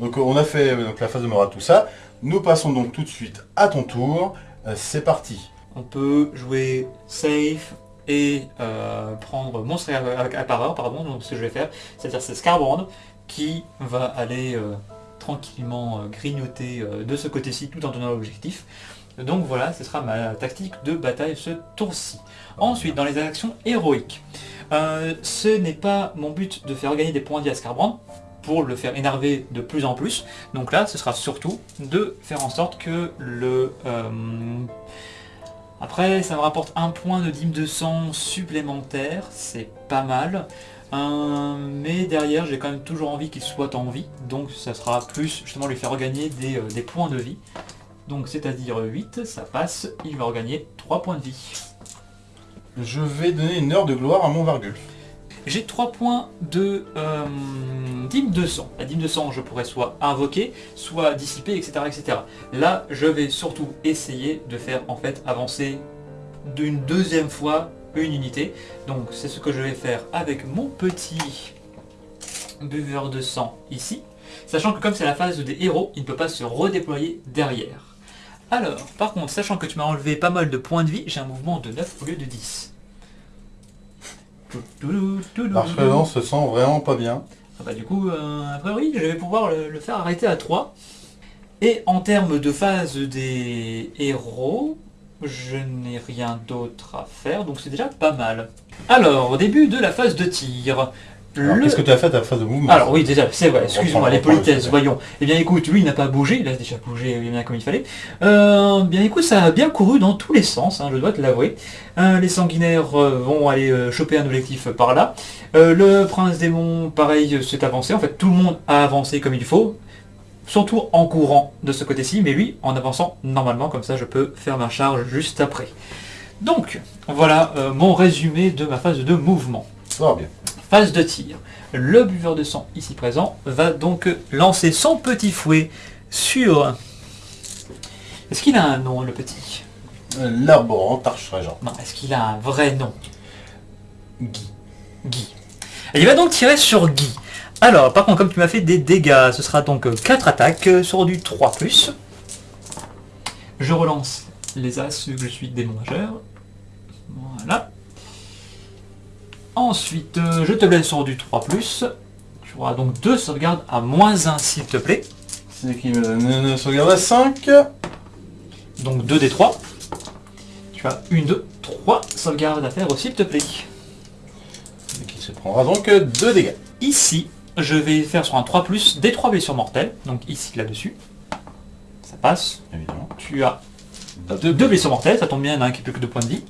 Donc euh, on a fait euh, donc, la phase de morale, tout ça. Nous passons donc tout de suite à ton tour. Euh, C'est parti. On peut jouer safe et euh, prendre monstre appareur, pardon, donc ce que je vais faire, c'est-à-dire c'est Scarbrand qui va aller euh, tranquillement grignoter de ce côté-ci tout en donnant l'objectif. Donc voilà, ce sera ma tactique de bataille ce tour-ci. Ensuite, dans les actions héroïques, euh, ce n'est pas mon but de faire gagner des points de vie à Scarbrand pour le faire énerver de plus en plus. Donc là, ce sera surtout de faire en sorte que le... euh, après, ça me rapporte un point de dîme de sang supplémentaire, c'est pas mal. Euh, mais derrière, j'ai quand même toujours envie qu'il soit en vie, donc ça sera plus justement lui faire euh, des points de vie. Donc c'est-à-dire 8, ça passe, il va regagner 3 points de vie. Je vais donner une heure de gloire à mon Vargulf. J'ai 3 points de euh, dîme de sang. La dîme de sang, je pourrais soit invoquer, soit dissiper, etc., etc. Là, je vais surtout essayer de faire en fait avancer d'une deuxième fois une unité. Donc c'est ce que je vais faire avec mon petit buveur de sang ici. Sachant que comme c'est la phase des héros, il ne peut pas se redéployer derrière. Alors, par contre, sachant que tu m'as enlevé pas mal de points de vie, j'ai un mouvement de 9 au lieu de 10. L'archevêque se sent vraiment pas bien. Ah bah du coup, euh, a priori, je vais pouvoir le, le faire arrêter à 3. Et en termes de phase des héros, je n'ai rien d'autre à faire, donc c'est déjà pas mal. Alors, au début de la phase de tir, le- Qu'est-ce que tu as fait ta phase de mouvement alors oui, déjà, c'est vrai, excuse-moi, les le politesses, voyons. Eh bien écoute, lui il n'a pas bougé, il a déjà bougé bien comme il fallait. Euh, bien écoute, ça a bien couru dans tous les sens, hein, je dois te l'avouer. Euh, les sanguinaires euh, vont aller euh, choper un objectif par là. Euh, le prince démon, pareil, s'est avancé. En fait, tout le monde a avancé comme il faut. Surtout en courant de ce côté-ci, mais lui en avançant normalement, comme ça je peux faire ma charge juste après. Donc, voilà euh, mon résumé de ma phase de mouvement. Ça va bien. Phase de tir. Le buveur de sang ici présent va donc lancer son petit fouet sur... Est-ce qu'il a un nom le petit? Euh, L'arborant Tarche-Régent. Non, est-ce qu'il a un vrai nom? Guy. Guy. Et il va donc tirer sur Guy. Alors, par contre, comme tu m'as fait des dégâts, ce sera donc 4 attaques sur du 3+. Je relance les as, vu que je suis démon majeur. Voilà. Ensuite, euh, je te blesse sur du 3+. Tu auras donc deux sauvegardes à moins 1, s'il te plaît. C'est qui me donne une sauvegarde à 5. Donc 2 des 3. Tu as une, deux, trois sauvegardes à faire, s'il te plaît. Et qui se prendra donc 2 dégâts. Ici, je vais faire sur un 3 plus des 3 blessures mortelles. Donc ici, là-dessus. Ça passe. Évidemment. Tu as deux, blessures mortelles. Ça tombe bien, il y en a un qui n'a plus que 2 points de vie.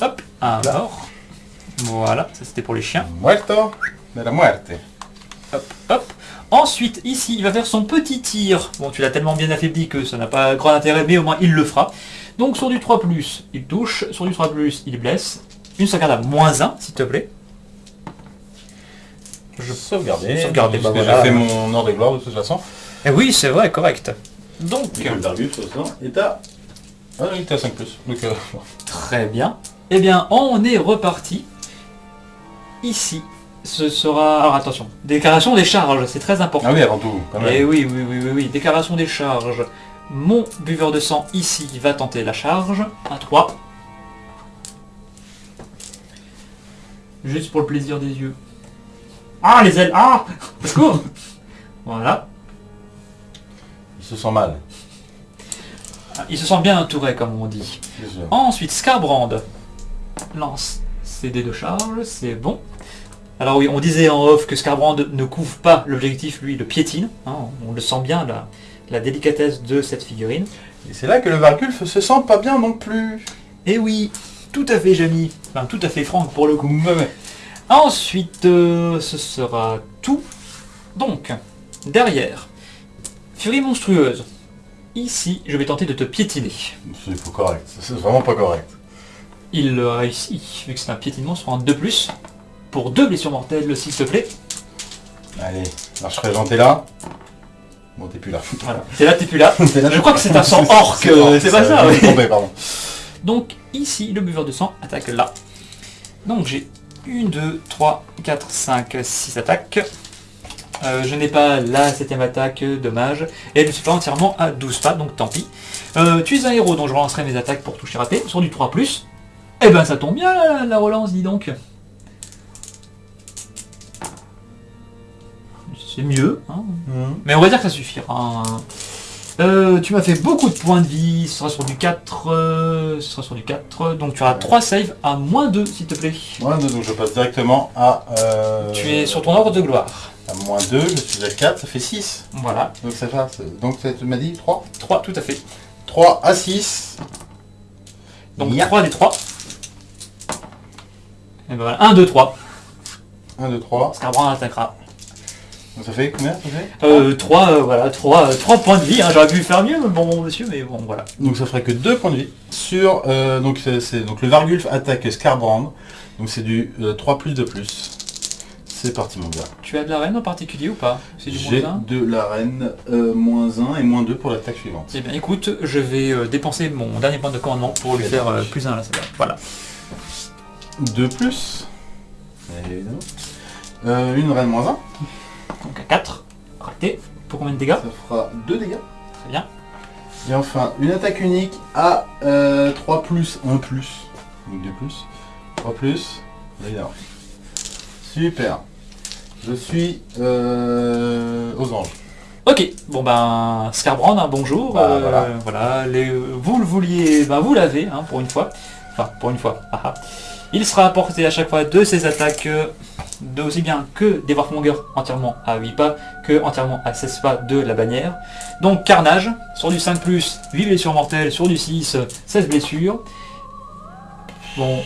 Hop, un mort. Voilà, ça c'était pour les chiens. Muerto de la muerte. Hop, hop. Ensuite, ici, il va faire son petit tir. Bon, tu l'as tellement bien affaibli que ça n'a pas grand intérêt, mais au moins il le fera. Donc sur du 3+, il touche. Sur du 3+, il blesse. Une sauvegarde à moins 1, s'il te plaît. Je sauvegarder. Sauvegarder, bah Parce que voilà. J'ai fait mon ordre de gloire de toute façon. Et oui, c'est vrai, correct. Donc, est à... Ah il était à 5 plus. Donc, euh, Très bien. Eh bien, on est reparti. Ici, ce sera... Alors attention, déclaration des charges, c'est très important. Ah oui, avant tout, quand Eh même. oui, oui, oui, oui, oui, déclaration des charges. Mon buveur de sang ici va tenter la charge. À 3. Juste pour le plaisir des yeux. Ah, les ailes Ah Au secours Voilà. Il se sent mal. Il se sent bien entouré, comme on dit. Ensuite, Scarbrand lance ses dés de charge, c'est bon. Alors oui, on disait en off que Scarbrand ne couvre pas l'objectif, lui, le piétine. hein, on le sent bien, la, la délicatesse de cette figurine. Et c'est là que le Vargulf se sent pas bien non plus. Et oui, tout à fait Jamie. Enfin, tout à fait Franck pour le coup. Ouais. Ensuite, euh, ce sera tout. Donc, derrière, Furie monstrueuse. Ici, je vais tenter de te piétiner. C'est pas correct. C'est vraiment pas correct. Il le réussit, vu que c'est un piétinement sur un 2+. Pour deux blessures mortelles, s'il te plaît. Allez, l'arche-régent t'es là. Bon, t'es plus là. Voilà. T'es là, t'es plus là. Je crois que c'est un sang orc, euh, c'est pas ça, pardon. Donc ici, le buveur de sang attaque là. Donc j'ai 1, 2, 3, 4, 5, 6 attaques. Euh, je n'ai pas la septième attaque, dommage. Et je ne suis pas entièrement à 12 pas, donc tant pis. Euh, tu es un héros, donc je relancerai mes attaques pour toucher raté. Sur du 3+. Eh ben ça tombe bien la, la relance, dis donc. C'est mieux. hein. Mhm. Mais on va dire que ça suffira. Euh, tu m'as fait beaucoup de points de vie, ce sera sur du 4, euh, ce sera sur du 4, donc tu auras 3 saves à moins 2 s'il te plaît. Moins 2, donc je passe directement à... euh, Tu es sur ton ordre de gloire. À moins 2, je suis à 4, ça fait 6. Voilà, Donc ça c'est- Donc tu m'as dit 3 3 tout à fait. 3 à 6. Donc Ya. 3 des 3. Et ben voilà, 1, 2, 3. 1, 2, 3. Scarbrand attaquera. Donc ça fait combien ça fait Euh, 3, voilà, 3, 3 points de vie, hein. j'aurais pu faire mieux, bon monsieur, mais bon voilà. Donc ça ferait que 2 points de vie. Sur... euh, donc c'est c'est- donc le Vargulf attaque Scarbrand. Donc c'est du euh, 3 plus de plus. C'est parti mon gars. Tu as de la reine en particulier ou pas? C'est du J'ai moins 1 de l'arène euh, moins 1 et moins 2 pour l'attaque suivante. Eh bien écoute, je vais euh, dépenser mon dernier point de commandement pour lui faire euh, plus 1 là, c'est bien. Voilà. 2 plus. Évidemment. Euh, une reine moins 1. Donc à 4, raté. Pour combien de dégâts Ça fera 2 dégâts. Très bien. Et enfin, une attaque unique à euh, 3 plus, 1 plus. Donc 2 plus. 3 plus. Évidemment. Super. Je suis euh, aux anges. Ok, bon ben Scarbrand, un bonjour. Bah, euh, voilà. voilà, les- vous le vouliez, ben vous l'avez hein, pour une fois. Enfin, pour une fois. ah, ah. Il sera apporté à chaque fois de ses attaques, euh, de aussi bien que des Warmongers entièrement à 8 pas, que entièrement à 16 pas de la bannière. Donc carnage, sur du 5+, 8 blessures mortelles, sur du 6, 16 blessures. Bon,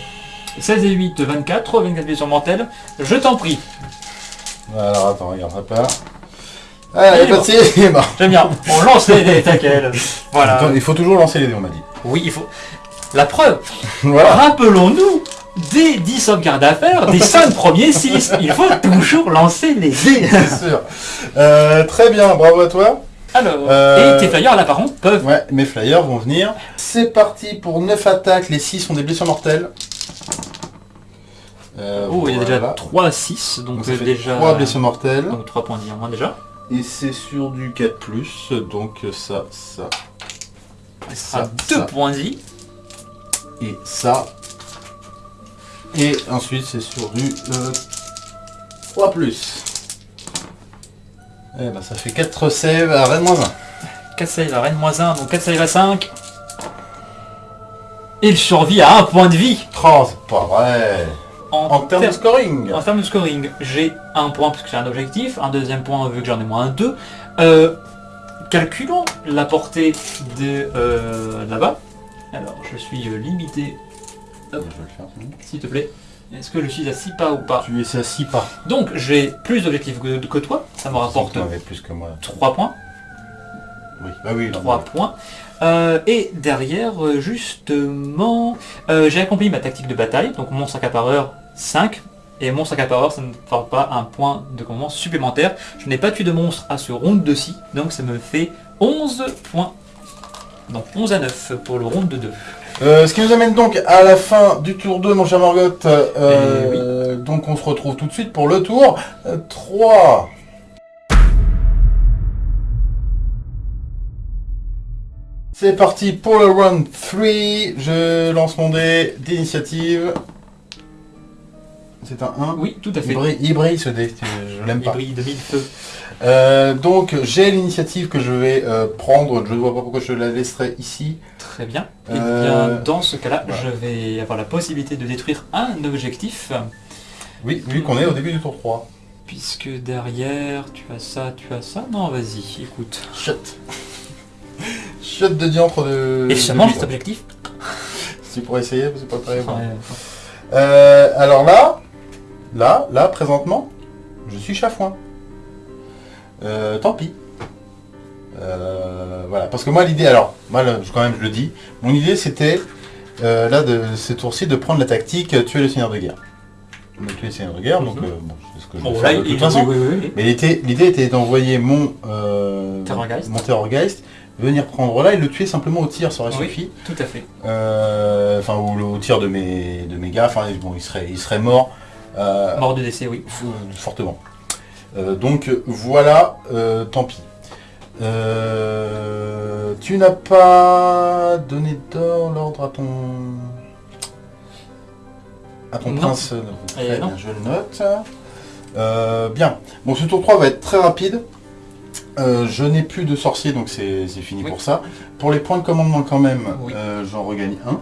16 et 8, 24, 24 blessures mortelles. Je t'en prie, Alors attends, regarde, ça part. Ah, il Il est il est mort. j'aime bien. On lance les dés, taquel. Voilà. Attends, il faut toujours lancer les dés, on m'a dit. Oui, il faut. La preuve, Voilà. rappelons-nous, des 10 sauvegardes à faire, des 5 premiers 6, il faut toujours lancer les dés. C'est sûr. Euh, très bien, bravo à toi. Alors, Euh, et tes flyers là par contre peuvent. Ouais, mes flyers vont venir. C'est parti pour 9 attaques, les 6 sont des blessures mortelles. Euh, Oh, il y a déjà voilà. 3 6, donc, Donc ça fait déjà. 3 blessures mortelles. Donc 3 points moins déjà. Et c'est sur du 4+, donc ça, ça, sera Ça, 2 ça. points de vie. et ça. Et ensuite c'est sur du euh, 3+. Eh ben ça fait 4 saves à Rennes moins 1. 4 save à Rennes moins 1, donc 4 save à 5. Il survit à 1 point de vie. Oh, c'est pas vrai En, En termes de scoring En termes de scoring, j'ai un point parce que j'ai un objectif, un deuxième point vu que j'en ai moins deux. Euh, calculons la portée de euh, là-bas. Alors, je suis euh, limité, Je vais le faire, sinon. s'il te plaît. Est-ce que je suis à 6 pas ou pas Tu es à 6 pas. Donc, j'ai plus d'objectifs que, que toi. Ça me rapporte Tu en avais plus que moi. 3 points. Oui, bah oui. non, 3 points. Euh, et derrière, euh, justement, euh, j'ai accompli ma tactique de bataille. Donc, mon sac à pareur 5. Et mon sac à pareur, ça ne fera pas un point de commandement supplémentaire. Je n'ai pas tué de monstre à ce round de 6. Donc, ça me fait 11 points. Donc, 11 à 9 pour le round de 2. Euh, ce qui nous amène donc à la fin du tour 2, mon cher Margot. Euh, Donc on se retrouve tout de suite pour le tour euh, 3. C'est parti pour le round 3. Je lance mon dé d'initiative. C'est un 1. Oui, tout à Il fait. brille, il brille, ce dé, je l'aime Il pas. brille de mille feux. Euh, donc j'ai l'initiative que je vais euh, prendre, je ne vois pas pourquoi je la laisserai ici. Très bien. Et Euh, bien, dans ce cas-là, voilà. je vais avoir la possibilité de détruire un objectif, Oui, vu qu'on est au début du tour 3. puisque derrière, tu as ça, tu as ça. Non, vas-y, écoute. Shut. Shut de diantre de... Et de seulement cet objectif Tu pourrais essayer, c'est pas très bon. Euh, alors là, là, là, présentement, je suis chafouin. Euh, tant pis. Euh, voilà, parce que moi l'idée, alors, moi là, quand même je le dis, mon idée c'était, euh, là de ces tours-ci, de prendre la tactique tuer le seigneur de guerre. Tuer le seigneur de guerre, donc Mhm. euh, bon, c'est ce que je Bon, vais là, faire de il- toute façon. oui, oui, oui. Mais l'idée était d'envoyer mon, Terrorgeist. mon Terrorgeist venir prendre là et le tuer simplement au tir, ça aurait Oui. suffi. Tout à fait. Enfin, ou au tir de mes, de mes gars, enfin, bon, il serait, il serait mort. Mort de décès, oui. fortement. Donc voilà, tant pis. Euh, tu n'as pas donné d'or l'ordre à ton à ton Non. prince. euh, très non. bien, je le note. Euh, bien. Bon, ce tour 3 va être très rapide. Euh, je n'ai plus de sorcier, donc c'est fini Oui. pour ça. Pour les points de commandement quand même, Oui. j'en regagne un.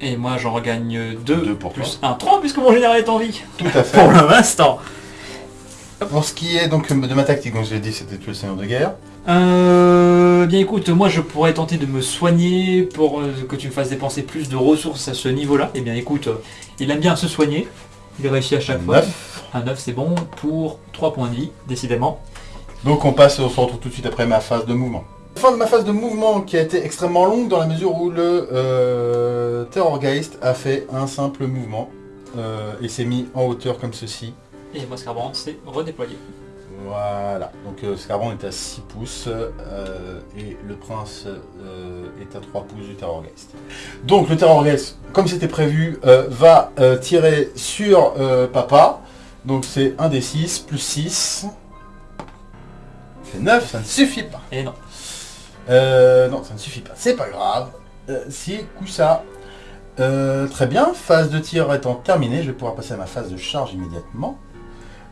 Et moi, j'en regagne 2 Deux pour plus 1, 3, puisque mon général est en vie. Tout à fait. Pour l'instant. Pour ce qui est donc de ma tactique, donc je l'ai dit, c'était tuer le seigneur de guerre. Euh, bien écoute, moi je pourrais tenter de me soigner pour euh, que tu me fasses dépenser plus de ressources à ce niveau-là. Eh bien écoute, euh, il aime bien se soigner. Il réussit à chaque fois. Un 9 c'est bon pour 3 points de vie, décidément. Donc on passe, on se retrouve tout de suite après ma phase de mouvement. Fin de ma phase de mouvement qui a été extrêmement longue dans la mesure où le euh, Terrorgeist a fait un simple mouvement euh, et s'est mis en hauteur comme ceci. Et moi Scarbrand c'est redéployé. Voilà, donc euh, Scarbrand est à 6 pouces euh, et le prince euh, est à 3 pouces du Terrorgeist. Donc le Terrorgeist, comme c'était prévu, euh, va tirer sur papa. Donc c'est 1 des 6 plus 6. C'est 9, ça ne suffit pas. Et non. Non, ça ne suffit pas. C'est pas grave. Si, coup ça. Très bien, phase de tir étant terminée, je vais pouvoir passer à ma phase de charge immédiatement.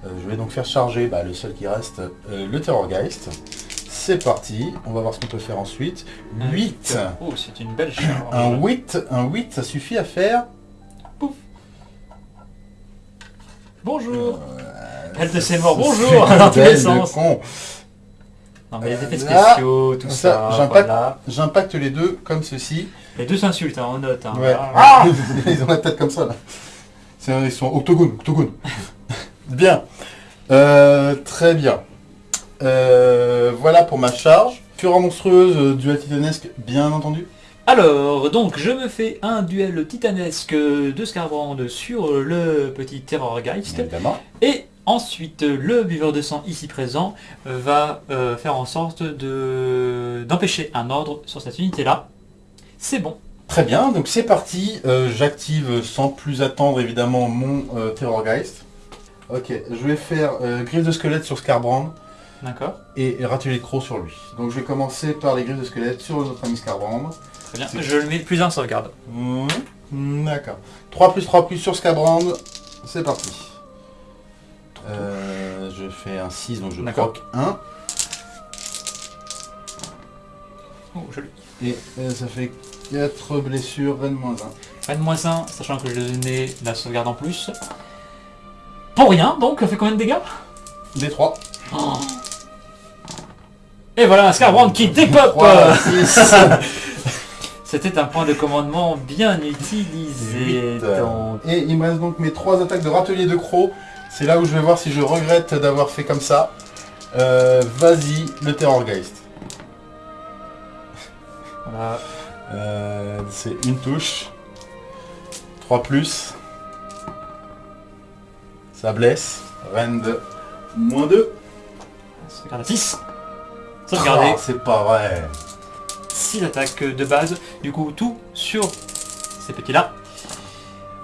Euh, je vais donc faire charger bah, le seul qui reste, euh, le Terrorgeist. C'est parti, on va voir ce qu'on peut faire ensuite. 8. Oh, c'est une belle charge. Un 8, un 8, ça suffit à faire. Bonjour. Euh, Elle de ses morts, bonjour, dans tous les sens. con. Non mais les effets spéciaux, tout ça, j'impacte. les deux comme ceci. Les deux s'insultent, hein, on note. hein. Ah Ils ont la tête comme ça là. C'est- Ils sont octogone, octogone. Bien. Euh, très bien. Euh, voilà pour ma charge. Fureur monstrueuse, euh, duel titanesque, bien entendu. Alors, donc, je me fais un duel titanesque de Scarbrand sur le petit Terrorgeist. Évidemment. Et ensuite, le buveur de sang ici présent va faire en sorte de d'empêcher un ordre sur cette unité-là. C'est bon. Très bien, donc c'est parti. J'active sans plus attendre évidemment mon Terrorgeist. Ok, je vais faire euh, griffe de squelette sur Scarbrand D'accord et ratuler de croc sur lui. Donc je vais commencer par les griffes de squelette sur notre ami Scarbrand. Très bien. Je le mets plus en sauvegarde. Mmh, D'accord. 3 plus 3 plus sur Scabrand. C'est parti. Euh, je fais un 6, donc je proc 1. Oh, joli. Et euh, ça fait 4 blessures, Rennes moins 1. N moins 1, sachant que je lui ai donné la sauvegarde en plus. Pour rien, donc, ça fait combien de dégâts? Des 3. Et voilà un Scarbrand qui dépop 3, 6. C'était un point de commandement bien utilisé. donc. Et il me reste donc mes 3 attaques de râtelier de croc. C'est là où je vais voir si je regrette d'avoir fait comme ça. Euh, Vas-y, le Terrorgeist. Voilà. Euh, c'est une touche. 3 plus. Ça blesse. Rend moins 2. Sauvegarde à 6. Sauvegardé. Ah, c'est pas vrai. 6 attaques de base. Du coup, tout sur ces petits-là.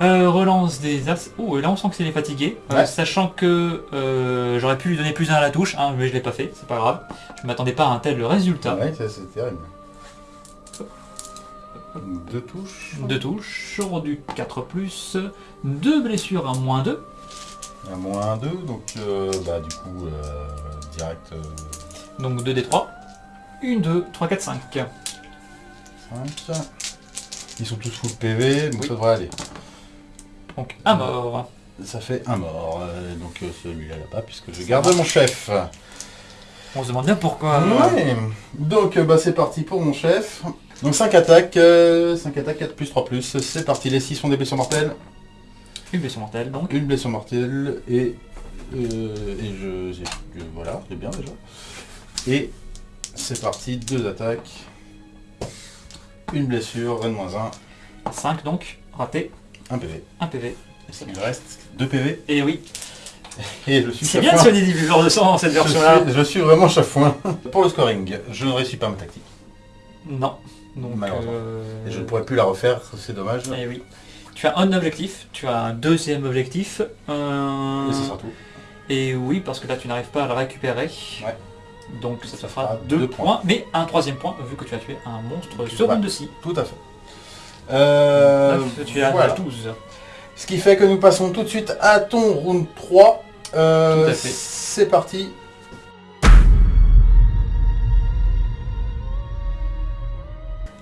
Euh, relance des as. Oh, et là on sent que c'est les fatigué. Euh. Sachant que euh, j'aurais pu lui donner plus un à la touche, hein, mais je l'ai pas fait, c'est pas grave. Je m'attendais pas à un tel résultat. Ouais, ça, c'est terrible. Deux touches. Deux touches, sur du 4 plus, deux blessures à moins 2. À moins 2, donc euh, bah, du coup euh, direct. euh, Donc 2 des 3. 1, 2, 3, 4, 5. 5. Ils sont tous full PV, donc Oui. ça devrait aller. Donc un mort. Ça fait un mort, euh, donc euh, celui-là là-bas, puisque je garde mon chef. On se demande bien pourquoi. Ouais. Donc euh, bah, c'est parti pour mon chef. Donc 5 attaques, euh, 5 attaques, 4 plus 3 plus, c'est parti, les 6 sont des blessures mortelles, Une blessure mortelle donc. une blessure mortelle, et, euh, et je, j'ai- voilà, c'est bien déjà. Et c'est parti, deux attaques, une blessure, N-1, 5 donc. Raté. 1 PV. 1 PV. Il reste 2 PV, Et oui. et je suis C'est bien de soigner des buveurs de sang dans cette version-là. je suis vraiment chafouin. Pour le scoring, je ne réussis pas ma tactique. Non. Donc, Malheureusement. euh, Et je ne pourrais plus la refaire, c'est dommage. Eh oui. Tu as un objectif, tu as un deuxième objectif. euh, Et ce sera tout. Et oui, parce que là tu n'arrives pas à le récupérer. Ouais. Donc ça te Ça fera fera deux, deux points. points. mais un troisième point vu que tu as tué un monstre sur une de scie. Tout à fait. Euh, Neuf, tu as voilà. 12. Ce qui fait que nous passons tout de suite à ton round 3. Euh. C'est parti.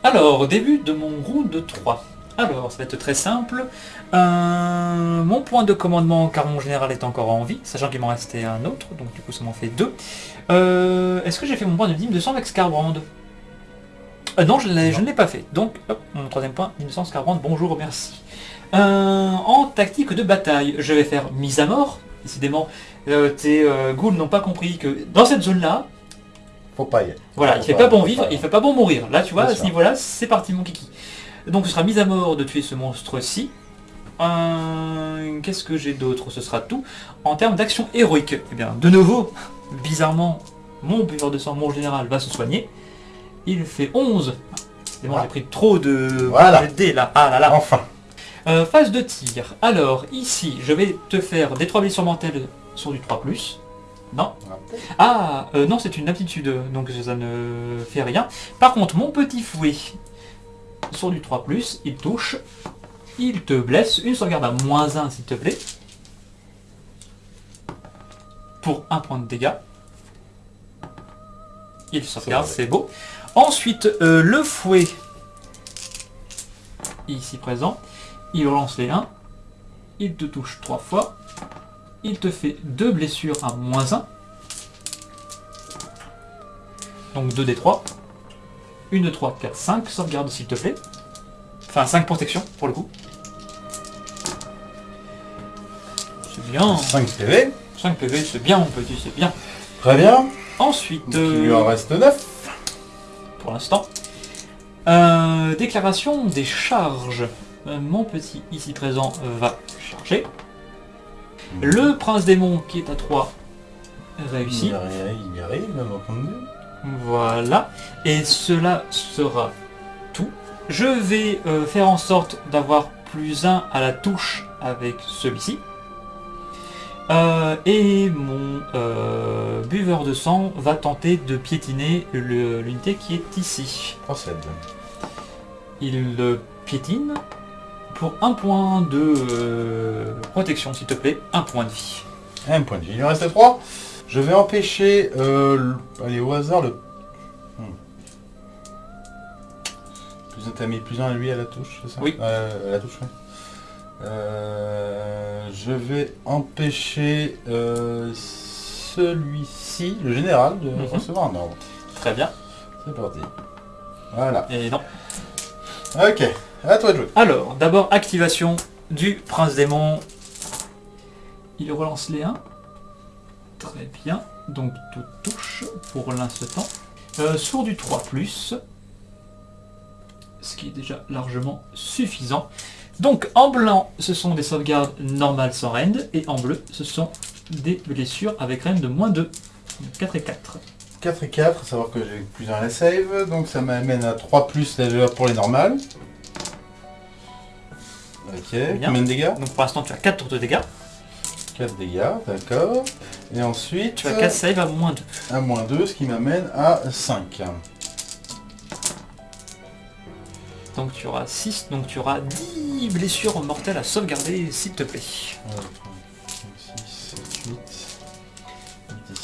Alors, début de mon round 3. Alors, ça va être très simple. Euh, mon point de commandement, car mon général est encore en vie, sachant qu'il m'en restait un autre, donc du coup ça m'en fait deux. Euh, Est-ce que j'ai fait mon point de dîme de sang avec Scarbrand? Euh, Non, je, ne l'ai pas fait. Donc, hop, mon troisième point, dîme de sang Scarbrand, bonjour, merci. En tactique de bataille, je vais faire mise à mort. Décidément, tes ghouls n'ont pas compris que dans cette zone-là, Faut pas y aller. voilà, il fait pas- bon vivre, il fait pas bon mourir. Là, tu vois, à ce niveau-là, c'est parti mon kiki. Donc ce sera mise à mort de tuer ce monstre-ci. Euh, Qu'est-ce que j'ai d'autre? Ce sera tout. En termes d'action héroïque, eh bien, de nouveau, bizarrement, mon buveur de sang, mon général, va se soigner. Il fait 11. Décidément, Voilà. j'ai pris trop de Voilà. de dés là. Ah là là. Enfin. Euh, phase de tir. Alors, ici, je vais te faire des 3 blessures mortelles sur du 3+. Non. Ah, euh, non, c'est une aptitude, donc ça ne fait rien. Par contre, mon petit fouet, sur du 3+, il touche, il te blesse, une sauvegarde à moins 1 s'il te plaît, pour un point de dégâts. Il sauvegarde, c'est beau. Ensuite, euh, le fouet, ici présent, il relance les 1, il te touche 3 fois, il te fait 2 blessures à moins 1, donc 2 des 3. 1 de 3, 4, 5. Sauvegarde s'il te plaît. Enfin 5 protection pour le coup. C'est bien. 5 PV. 5 PV, c'est bien mon petit, c'est bien. Très bien. Ensuite, Donc, il lui euh, en reste 9. pour l'instant, euh, déclaration des charges. Euh, mon petit ici présent va charger. Le prince démon qui est à 3 réussit. Il y arrive, il y arrive, même deux. Voilà. Et cela sera tout. Je vais euh, faire en sorte d'avoir plus 1 à la touche avec celui-ci. Euh, et mon euh, buveur de sang va tenter de piétiner l'unité qui est ici. Procède. Il le piétine pour un point de protection, s'il te plaît, un point de vie. Un point de vie. Il lui en reste 3. Je vais empêcher, euh, le- allez au hasard, le... Hmm. Plus un, t'as mis plus un lui à la touche, c'est ça? Oui. Euh, à la touche, oui. Euh, je vais empêcher euh, celui-ci, le général, de Mhm. recevoir un ordre. Très bien. C'est parti. Voilà. Et non. Ok, à toi de jouer. Alors, d'abord, activation du prince démon. Il relance les 1. Très bien. Donc, tout touche pour l'instant. Euh, sur du 3+, ce qui est déjà largement suffisant. Donc, en blanc, ce sont des sauvegardes normales sans rend, et en bleu, ce sont des blessures avec rend de moins 2. Donc, 4 et 4. 4 et 4, à savoir que j'ai plus un à la save, donc ça m'amène à 3 plus déjà pour les normales. Ok, Bien. combien de dégâts? Donc, pour l'instant, tu as 4 de dégâts. 4 dégâts, d'accord. Et ensuite, Tu as 4 save à moins 2. à moins 2, ce qui m'amène à 5. Donc tu auras 6, donc tu auras 10 blessures mortelles à sauvegarder, s'il te plaît. 6, 7, 8, 10.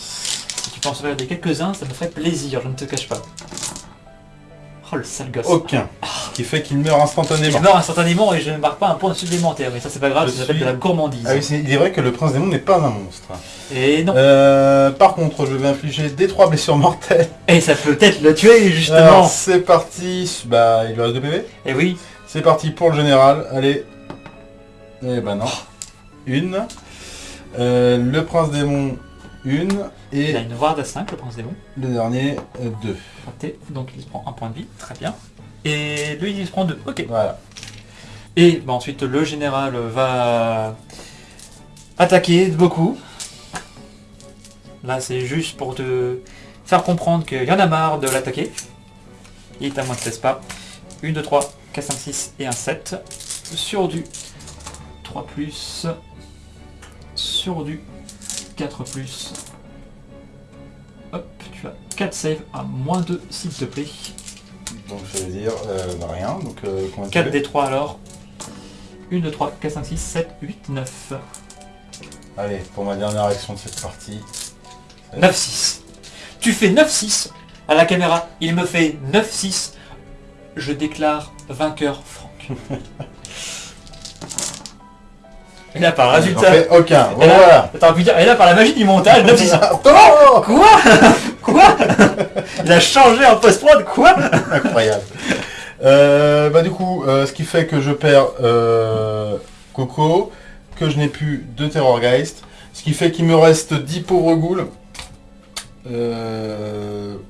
Si tu peux en sauvegarder quelques-uns, ça me ferait plaisir, je ne te cache pas. Oh le sale gosse. Aucun. Ce qui fait qu'il meurt Il instantanément. meurt instantanément et je ne marque pas un point supplémentaire, mais ça c'est pas grave, Je ça s'appelle suis- de la gourmandise. Ah oui, il est vrai que le prince démon n'est pas un monstre. Et non. Euh, par contre, je vais infliger des trois blessures mortelles. Et ça peut peut-être le tuer justement. C'est parti. Bah, il lui reste 2 PV. Et oui, C'est parti pour le général. Allez. Eh ben non. Une. Euh, le prince démon, une. il Et a une ward à 5, le prince démon. le dernier, euh, deux. Raté, donc il se prend un point de vie, très bien. Et lui il se prend deux, ok. Voilà. Et bah, ensuite le général va attaquer beaucoup. Là c'est juste pour te faire comprendre qu'il y en a marre de l'attaquer. Il est à moins de 16 pas. 1, 2, 3, 4, 5, 6 et un 7. Sur du 3 plus. Sur du 4 plus. Hop, tu as 4 saves à moins 2 s'il te plaît. Donc ça veut dire euh, bah, rien. Donc euh, combien de 4 PV des 3 alors. 1, 2, 3, 4, 5, 6, 7, 8, 9. Allez, pour ma dernière action de cette partie. 9-6. Tu fais 9-6 à la caméra. Il me fait 9-6. Je déclare vainqueur Franck. Et là par résultat. aucun. Et là, Voilà. T'aurais pu dire, et là par la magie du montage, 9-6. Oh Quoi Quoi Il a changé en post-prod, quoi Incroyable. Euh, bah du coup, euh, ce qui fait que je perds euh, Coco, que je n'ai plus de Terrorgeist, ce qui fait qu'il me reste 10 pauvres ghouls,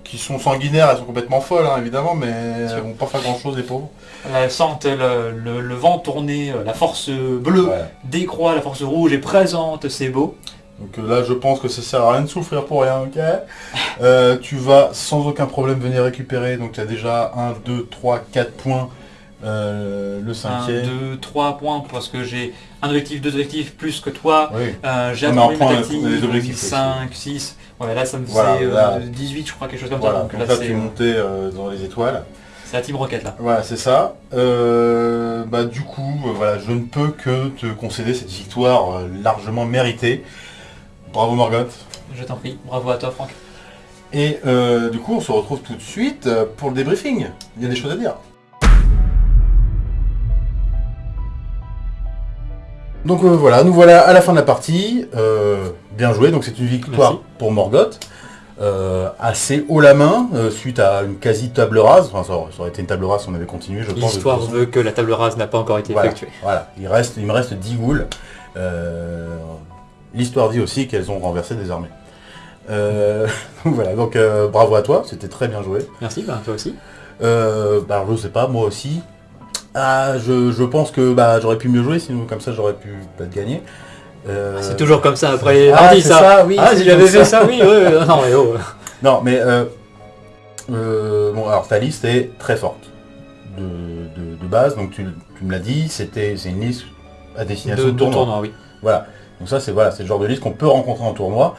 qui sont sanguinaires, elles sont complètement folles hein, évidemment, mais elles vont pas faire grand chose les pauvres. Elles sentent le, le- le vent tourner, euh, la force bleue décroît, la force rouge est présente, c'est beau. Donc euh, là je pense que ça sert à rien de souffrir pour rien, ok Euh, Tu vas sans aucun problème venir récupérer, donc tu as déjà 1, 2, 3, 4 points, euh, le 1, cinquième. 2, 3 points parce que j'ai un objectif, deux objectifs plus que toi. Oui. Euh, j'ai Non, mais un en problème point, tactique, on a des objectifs aussi. 5, 6. Ouais, là ça me Voilà, euh, là. 18 je crois, quelque chose comme Voilà, ça. donc Donc là là c'est tu euh, dans les étoiles. C'est la Team Rocket là. Voilà, c'est ça. Euh, bah, du coup, euh, voilà, je ne peux que te concéder cette victoire euh, largement méritée. Bravo Morgoth. Je t'en prie, bravo à toi Franck. Et euh, du coup, on se retrouve tout de suite pour le débriefing. Il y a des choses à dire. Donc euh, voilà, nous voilà à la fin de la partie. Euh, bien joué, donc c'est une victoire Merci. pour Morgoth. Euh, assez haut la main, euh, suite à une quasi table rase. Enfin, ça aurait, été une table rase si on avait continué, je pense. L'histoire veut que la table rase n'a pas encore été Voilà, effectuée. voilà. Il, reste, il me reste 10 ghouls. Euh, L'histoire dit aussi qu'elles ont renversé des armées. Euh, voilà, donc euh, bravo à toi, c'était très bien joué. Merci, bah, toi aussi. Euh, bah, je sais pas, moi aussi. Ah, je, je pense que bah, j'aurais pu mieux jouer, sinon comme ça j'aurais pu peut-être gagner. Euh, C'est toujours comme ça après les Ah, parties, ça. ça, oui, ah, si j'avais fait ça. oui, ouais, non mais oh. Non, mais euh, euh, bon, alors ta liste est très forte de, de- de base, donc tu, tu me l'as dit, c'était c'est une liste à destination De, de, de tournoi. tournoi, oui. Voilà. Donc ça c'est voilà, c'est le genre de liste qu'on peut rencontrer en tournoi.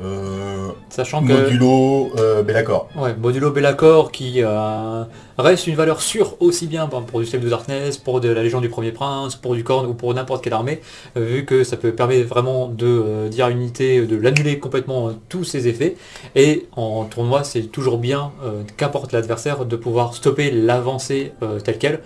Euh, Sachant que modulo, euh, Bellacore. ouais, Modulo Bellacore qui euh, reste une valeur sûre aussi bien pour du Slave de Darkness, pour de la Légion du Premier Prince, pour du Corne ou pour n'importe quelle armée, vu que ça peut permettre vraiment de dire une unité de l'annuler complètement tous ses effets. Et en tournoi, c'est toujours bien, qu'importe l'adversaire, de pouvoir stopper l'avancée telle qu'elle.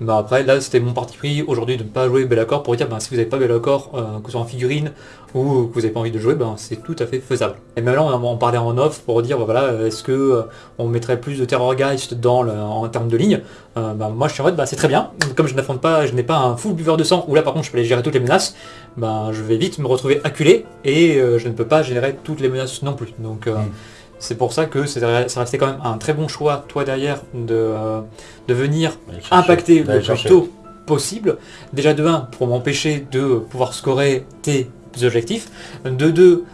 Bah après, là, c'était mon parti pris aujourd'hui de ne pas jouer Bellacore pour dire, ben, si vous n'avez pas Bellacore, euh, que ce soit en figurine ou que vous n'avez pas envie de jouer, ben, c'est tout à fait faisable. Et même là, on en parlait en off pour dire, ben, voilà, est-ce que euh, on mettrait plus de Terrorgeist dans en termes de ligne Euh, ben, Moi, je suis en mode, c'est très bien. Comme je n'affronte pas, je n'ai pas un full buveur de sang, où là, par contre, je peux aller gérer toutes les menaces, ben, je vais vite me retrouver acculé et euh, je ne peux pas générer toutes les menaces non plus. Donc, euh, Mm. C'est pour ça que c'est ça restait quand même un très bon choix, toi derrière, de, euh, de venir chercher. impacter le plus tôt possible. Déjà de 1 pour m'empêcher de pouvoir scorer tes objectifs. De 2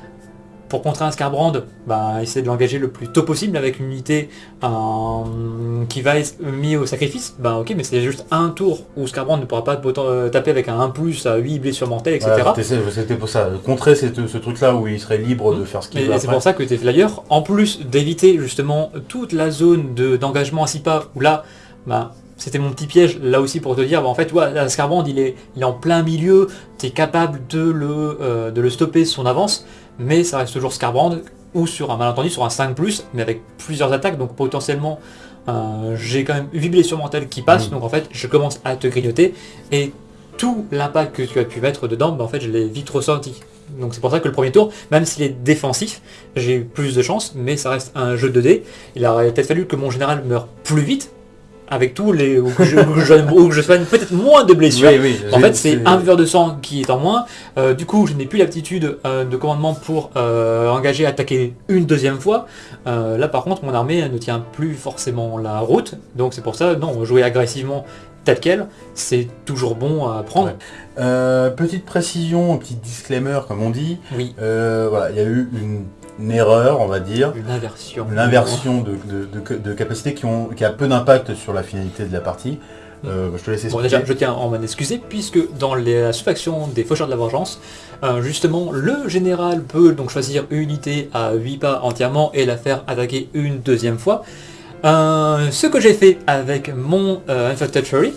pour contrer un Scarbrand, bah, essayer de l'engager le plus tôt possible avec une unité euh, qui va être mise au sacrifice. Bah ok, mais c'est juste un tour où Scarbrand ne pourra pas euh, taper avec un 1 plus à 8 blessures mortelles, etc. Voilà, c'était- pour ça. Contrer ce truc-là où il serait libre de faire ce qu'il Et veut c'est pour ça que tes flyers, en plus d'éviter justement toute la zone de- d'engagement à 6 pas, où là, bah, c'était mon petit piège, là aussi pour te dire, bah, en fait, ouais, Scarbrand, il est, il est en plein milieu, tu es capable de le, euh, de le stopper son avance, mais ça reste toujours Scarbrand, ou sur un malentendu sur un 5+, mais avec plusieurs attaques, donc potentiellement euh, j'ai quand même 8 blessures mentales qui passent, Mm. donc en fait je commence à te grignoter, et tout l'impact que tu as pu mettre dedans, bah, en fait je l'ai vite ressenti. Donc c'est pour ça que le premier tour, même s'il est défensif, j'ai eu plus de chance, mais ça reste un jeu de dés. Il aurait peut-être fallu que mon général meure plus vite, avec tous les... ou que je, ou que je, ou que je soigne peut-être moins de blessures. oui. En fait, c'est un buveur de sang qui est en moins. Euh, du coup, je n'ai plus l'aptitude euh, de commandement pour euh, engager, attaquer une deuxième fois. Là, par contre, mon armée ne tient plus forcément la route. Donc, c'est pour ça, non, jouer agressivement tel quel, c'est toujours bon à prendre. Ouais. Euh, petite précision, petit disclaimer comme on dit. Oui, Euh, voilà, il y a eu une, une erreur, on va dire. une inversion. Une inversion de, de, de, de capacités qui, ont, qui a peu d'impact sur la finalité de la partie. Euh, je te laisse Bon, expliquer. déjà, je tiens à m'en excuser, puisque dans la sous-faction des Faucheurs de la Vengeance, euh, justement, le général peut donc choisir une unité à 8 pas entièrement et la faire attaquer une deuxième fois. Euh, ce que j'ai fait avec mon Infected Fury,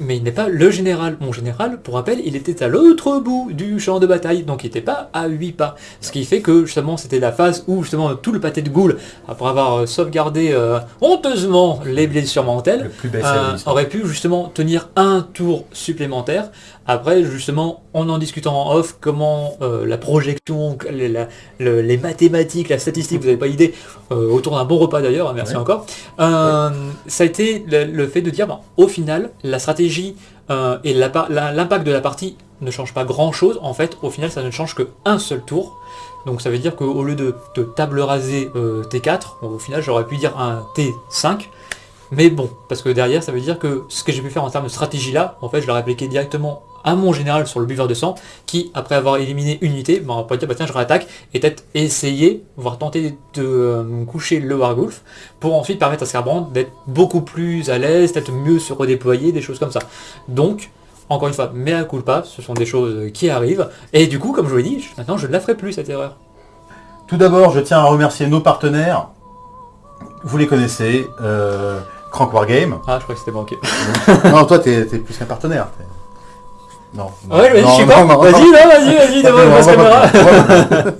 mais il n'est pas le général. Mon général, pour rappel, il était à l'autre bout du champ de bataille, donc il n'était pas à 8 pas. Ce qui fait que justement c'était la phase où justement tout le pâté de goule, après avoir euh, sauvegardé euh, honteusement les blessures mentales, Le euh, aurait pu justement tenir un tour supplémentaire. Après, justement, en en discutant en off, comment euh, la projection, les, la- le- les mathématiques, la statistique, vous n'avez pas idée, euh, autour d'un bon repas d'ailleurs, hein, merci Ouais. encore, euh, ça a été le, le fait de dire, ben, au final, la stratégie et l'impact de la partie ne change pas grand-chose. En fait, au final, ça ne change qu'un seul tour. Donc ça veut dire qu'au lieu de, de table raser euh, T4, au final, j'aurais pu dire un T5. Mais bon, parce que derrière, ça veut dire que ce que j'ai pu faire en termes de stratégie là, en fait, je l'ai répliqué directement à mon général sur le buveur de sang, qui, après avoir éliminé une unité, ben, on pourrait dire, bah tiens, je réattaque, et peut-être essayer, voire tenter de euh, coucher le Wargulf, pour ensuite permettre à Scarbrand d'être beaucoup plus à l'aise, peut-être mieux se redéployer, des choses comme ça. Donc, encore une fois, mea culpa, ce sont des choses qui arrivent, et du coup, comme je vous l'ai dit, maintenant je ne la ferai plus cette erreur. Tout d'abord, je tiens à remercier nos partenaires. Vous les connaissez. Euh, Crank Wargame. Ah, je crois que c'était manqué. non, toi, t'es plus qu'un partenaire. t'es- Non. Ouais, je pas. Vas-y, vas-y, vas-y, devant la caméra.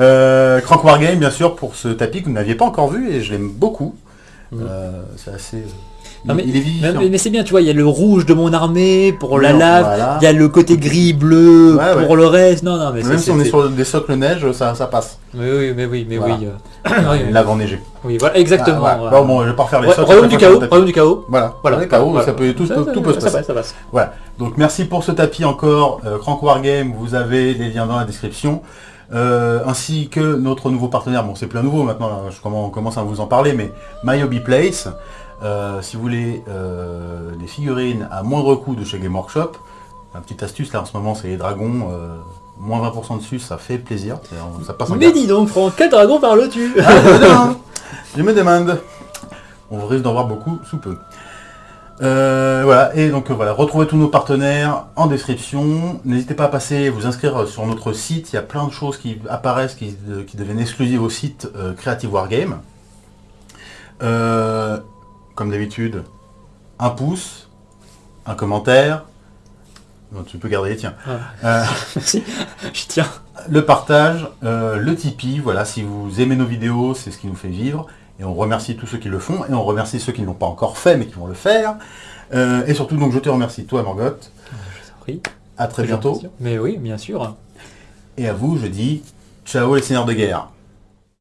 Euh, Crank Wargame, bien sûr, pour ce tapis que vous n'aviez pas encore vu et je l'aime beaucoup. Mhm. Euh, c'est assez. Non, mais- il est vivifiant. Mais, mais c'est bien, tu vois, il y a le rouge de mon armée pour la Non, lave, voilà. il y a le côté gris bleu Ouais, pour ouais. le reste. Non, non, mais Même si on est sur des socles neige, ça, ça passe. Mais oui, mais oui, mais Voilà. oui. euh, Une lave enneigée. oui, voilà, exactement. Ah, voilà. Bon, bon, je vais pas refaire les socles. royaume du chaos, royaume du chaos. Voilà, Voilà. Chaos, ça peut, tout, peut se passer. passe, ça passe. Voilà. Donc merci pour ce tapis encore, euh, Crank Wargame, vous avez les liens dans la description. Euh, ainsi que notre nouveau partenaire, bon c'est plus un nouveau maintenant, je commence, on commence à vous en parler, mais My Hobby Place. Euh, si vous voulez euh, des figurines à moindre coût de chez Game Workshop, une petite astuce là en ce moment c'est les dragons, euh, moins 20% dessus, ça fait plaisir, ça passe en Mais dis donc, Franck, quel dragon parles-tu ah, je me demande. Je me demande. On risque d'en voir beaucoup sous peu. Euh, voilà, et donc voilà, retrouvez tous nos partenaires en description. N'hésitez pas à passer, vous inscrire sur notre site. Il y a plein de choses qui apparaissent, qui, de- qui deviennent exclusives au site Creative Wargame. Euh, comme d'habitude, un pouce, un commentaire. Tu peux garder les tiens. Euh, Merci, j'y tiens. le partage, euh, le Tipeee, voilà, si vous aimez nos vidéos, c'est ce qui nous fait vivre. Et on remercie tous ceux qui le font, et on remercie ceux qui ne l'ont pas encore fait, mais qui vont le faire. Euh, et surtout, donc, je te remercie, toi, Margot. Oui, À très bientôt. Mais oui, bien sûr. Et à vous, je dis ciao les seigneurs de guerre.